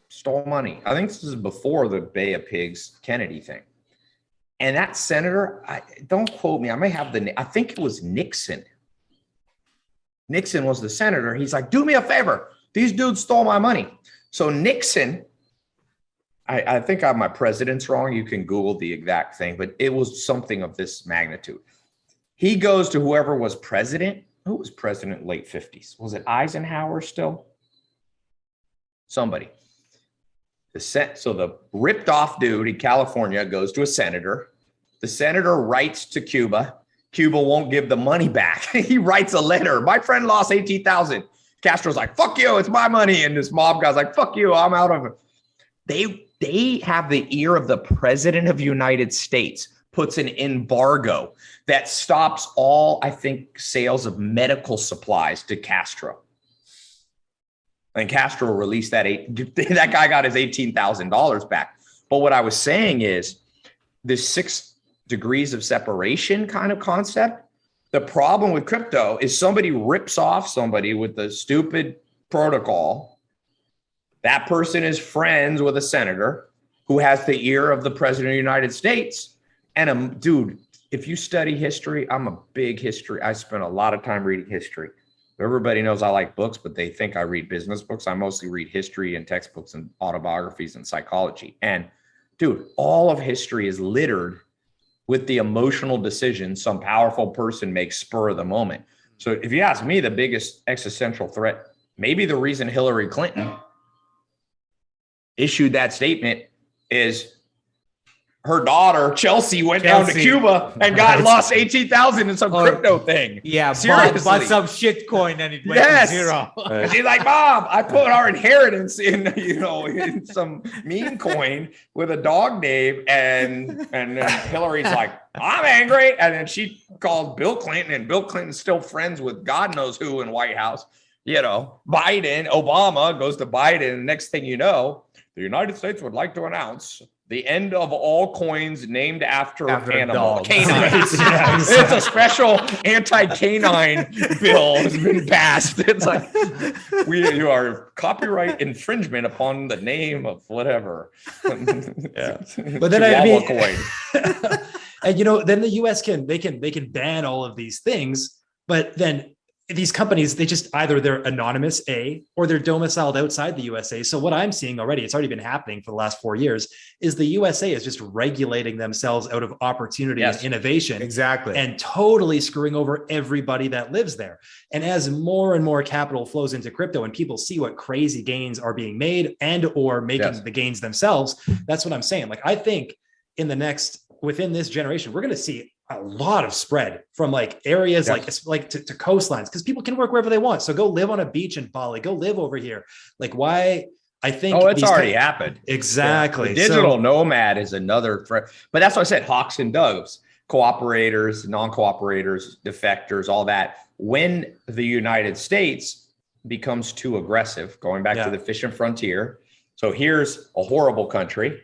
stole money. I think this is before the Bay of Pigs Kennedy thing. And that senator, I don't quote me, I may have the I think it was Nixon. Nixon was the senator. He's like, do me a favor. These dudes stole my money. So Nixon I, I think I my presidents wrong. You can Google the exact thing, but it was something of this magnitude. He goes to whoever was president. Who was president late 50s? Was it Eisenhower still? Somebody. The so the ripped off dude in California goes to a senator. The senator writes to Cuba. Cuba won't give the money back. (laughs) he writes a letter. My friend lost 18,000. Castro's like, fuck you, it's my money. And this mob guy's like, fuck you, I'm out of it. They they have the ear of the president of United States puts an embargo that stops all, I think, sales of medical supplies to Castro. And Castro released that eight, (laughs) that guy got his $18,000 back. But what I was saying is this six degrees of separation kind of concept. The problem with crypto is somebody rips off somebody with the stupid protocol. That person is friends with a senator who has the ear of the president of the United States. And um, dude, if you study history, I'm a big history. I spent a lot of time reading history. Everybody knows I like books, but they think I read business books. I mostly read history and textbooks and autobiographies and psychology. And dude, all of history is littered with the emotional decisions some powerful person makes spur of the moment. So if you ask me, the biggest existential threat, maybe the reason Hillary Clinton issued that statement is her daughter Chelsea went down to Cuba and got
Right.
lost eighteen thousand in some crypto thing.
Yeah, bought,
Seriously.
bought some shit coin and it went
Yes.
to zero.
And she's (laughs) like, Mom, I put our inheritance in, (laughs) you know, in some meme coin with a dog name. And and Hillary's like, I'm angry. And then she called Bill Clinton, and Bill Clinton's still friends with God knows who in White House. You know, Biden, Obama goes to Biden. And next thing you know, the United States would like to announce the end of all coins named after,
After a
animal, canines.
Yeah,
it's a special anti-canine (laughs) bill has been passed. It's like we you are copyright infringement upon the name of whatever. (laughs)
Yeah. But then I mean-
coin. (laughs)
and you know, then the US can they can they can ban all of these things, but then these companies they just either they're anonymous a or they're domiciled outside the USA. So what I'm seeing already, it's already been happening for the last 4 years, is the USA is just regulating themselves out of opportunity
Yes.
and innovation
Exactly.
and totally screwing over everybody that lives there. And as more and more capital flows into crypto and people see what crazy gains are being made and or making
Yes.
the gains themselves, that's what I'm saying. Like I think in the next within this generation, we're going to see a lot of spread from like areas
Yes.
like like to, to coastlines because people can work wherever they want. So go live on a beach in Bali, go live over here. Like why I think
Oh, it's already happened.
exactly So-
digital nomad is another threat. But that's what I said, hawks and doves, cooperators, non-cooperators, defectors, all that. When the United States becomes too aggressive, going back
Yeah.
to the fishing frontier. So here's a horrible country.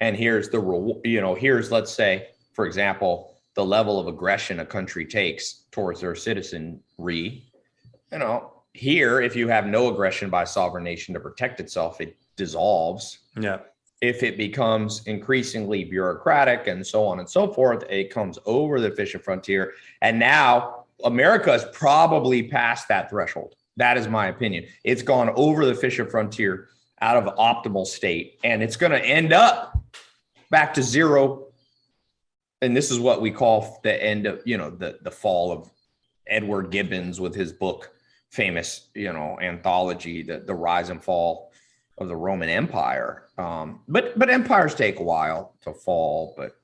And here's the you know, here's, let's say, for example, the level of aggression a country takes towards their citizenry. You know, here, if you have no aggression by a sovereign nation to protect itself, it dissolves.
Yeah.
If it becomes increasingly bureaucratic and so on and so forth, it comes over the efficient frontier. And now America is probably past that threshold. That is my opinion. It's gone over the efficient frontier out of optimal state, and it's going to end up back to zero. And this is what we call the end of, you know, the the fall of Edward Gibbons with his book, famous, you know, anthology, the the rise and fall of the Roman Empire. Um, but but empires take a while to fall, but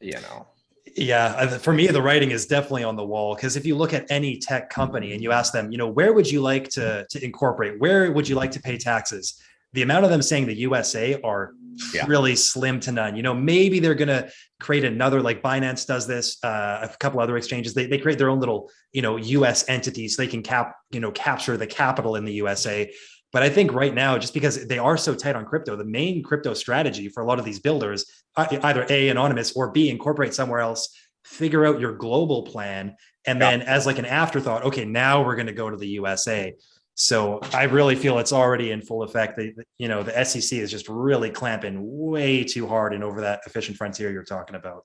you know.
Yeah, for me, the writing is definitely on the wall because if you look at any tech company and you ask them, you know, where would you like to to incorporate? Where would you like to pay taxes? The amount of them saying the USA are
Yeah.
really slim to none. You know, maybe they're gonna create another like Binance does this, uh, a couple other exchanges. They they create their own little, you know, US entities so they can cap, you know, capture the capital in the USA. But I think right now, just because they are so tight on crypto, the main crypto strategy for a lot of these builders, either A, anonymous or B, incorporate somewhere else, figure out your global plan. And
Yeah.
then as like an afterthought, okay, now we're going to go to the USA. So I really feel it's already in full effect. The, the- you know, the SEC is just really clamping way too hard and over that efficient frontier you're talking about.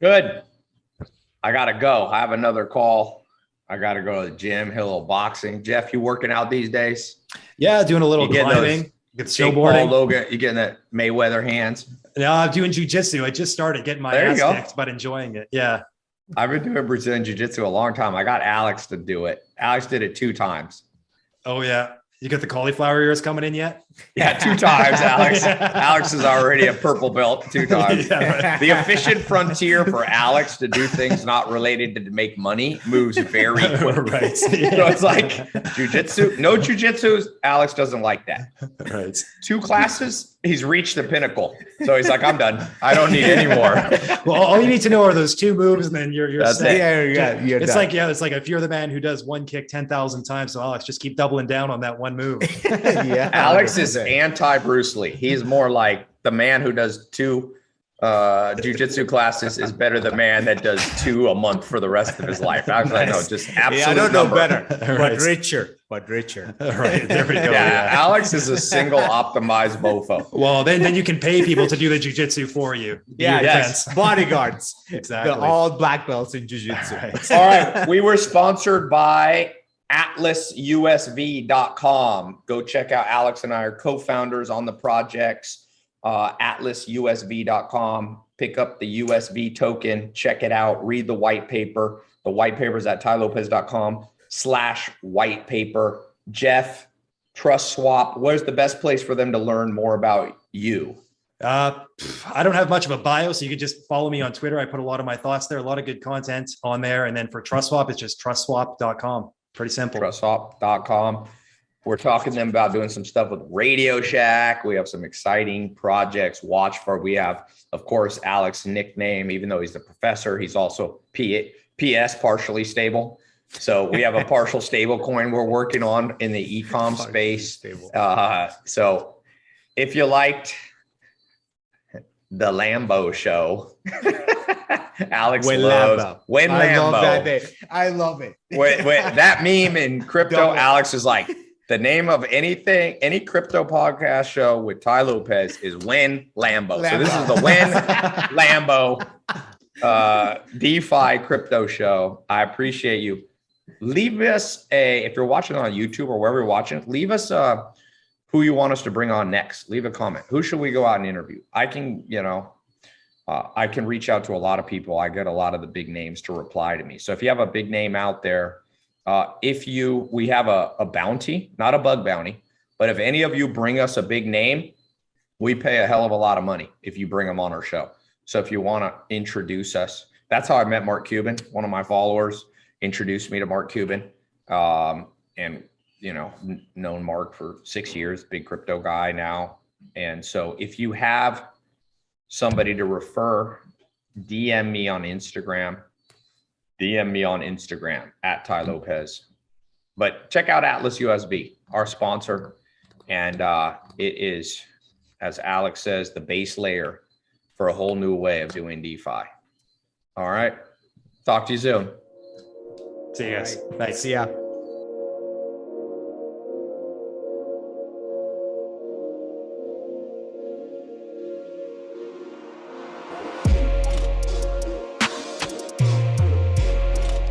Good. I gotta go. I have another call. I gotta go to the gym, hit a little boxing. Jeff, you working out these days?
Yeah, doing a little
You getting
climbing, get
Jake Paul,
snowboarding.
Logan, you getting that Mayweather hands?
No, I'm doing jujitsu. I just started getting my
There
ass kicked, but enjoying it. Yeah.
I've been doing Brazilian Jiu Jitsu a long time. I got Alex to do it. Alex did it two times.
Oh yeah. You got the cauliflower ears coming in yet?
Yeah, two times, (laughs) Alex.
Yeah.
Alex is already a purple belt two (laughs) times.
Yeah, right.
The efficient frontier for Alex to do things not related to make money moves very (laughs) quick.
right.
So it's like jujitsu, no jujitsu. Alex doesn't like that.
right.
Two classes, he's reached the pinnacle. So he's like, I'm done. I don't need any more.
Well, all you need to know are those two moves, and then you're you're
That's
set.
it.
yeah, yeah, you're
It's
done.
like yeah, it's like if you're the man who does one kick ten thousand times, so Alex, just keep doubling down on that one move.
yeah,
Alex is
100%.
anti Bruce Lee. He's more like the man who does two uh jujitsu classes is better than the man that does two a month for the rest of his life. I was like, no, just absolute
Yeah, I don't know
number.
better, (laughs)
Right.
but richer, but richer. (laughs)
right there we go.
Yeah,
Yeah.
Alex is a single optimized mofo.
Well, then then you can pay people to do the jujitsu for you.
Yeah,
yes.
defense.
Bodyguards, (laughs)
Exactly.
the all black belts in jujitsu.
Right.
All right. We were sponsored by atlasusv.com. Go check out Alex and I are co-founders on the projects. Uh, atlasusv.com. Pick up the USV token. Check it out. Read the white paper. The white paper is at tailopez.com slash white paper. Jeff, TrustSwap. Where's the best place for them to learn more about you?
Uh, I don't have much of a bio, so you can just follow me on Twitter. I put a lot of my thoughts there, a lot of good content on there. And then for TrustSwap, it's just trustswap.com. Pretty simple.
trustswap.com. We're talking to them about doing some stuff with RadioShack. We have some exciting projects. Watch for. We have, of course, Alex nickname. Even though he's the professor, he's also P- PS partially stable. So we have a partial stable coin we're working on in the ecom space. Uh, so if you liked the Lambo show, (laughs) Alex
When
loves
Lambo.
when
I love
Lambo.
that day. I love it.
Wait, wait, (laughs) that meme in crypto,
Double.
Alex is like the name of anything, any crypto podcast show with Tai Lopez is Win Lambo. So this is the Win (laughs) Lambo uh, DeFi crypto show. I appreciate you. Leave us a if you're watching on YouTube or wherever you're watching, leave us uh who you want us to bring on next. Leave a comment. Who should we go out and interview? I can, you know, uh, I can reach out to a lot of people. I get a lot of the big names to reply to me. So if you have a big name out there, uh, if you, we have a, a bounty, not a bug bounty, but if any of you bring us a big name, we pay a hell of a lot of money if you bring them on our show. So if you want to introduce us, that's how I met Mark Cuban. One of my followers introduced me to Mark Cuban. Um, and, you know, known Mark for six years, big crypto guy now. And so if you have somebody to refer, DM me on Instagram. DM me on Instagram at Tai Lopez. But check out Atlas USV, our sponsor. And uh, it is as Alex says, the base layer for a whole new way of doing DeFi. All right. Talk to you soon.
See you guys.
All right.
Thanks.
See ya.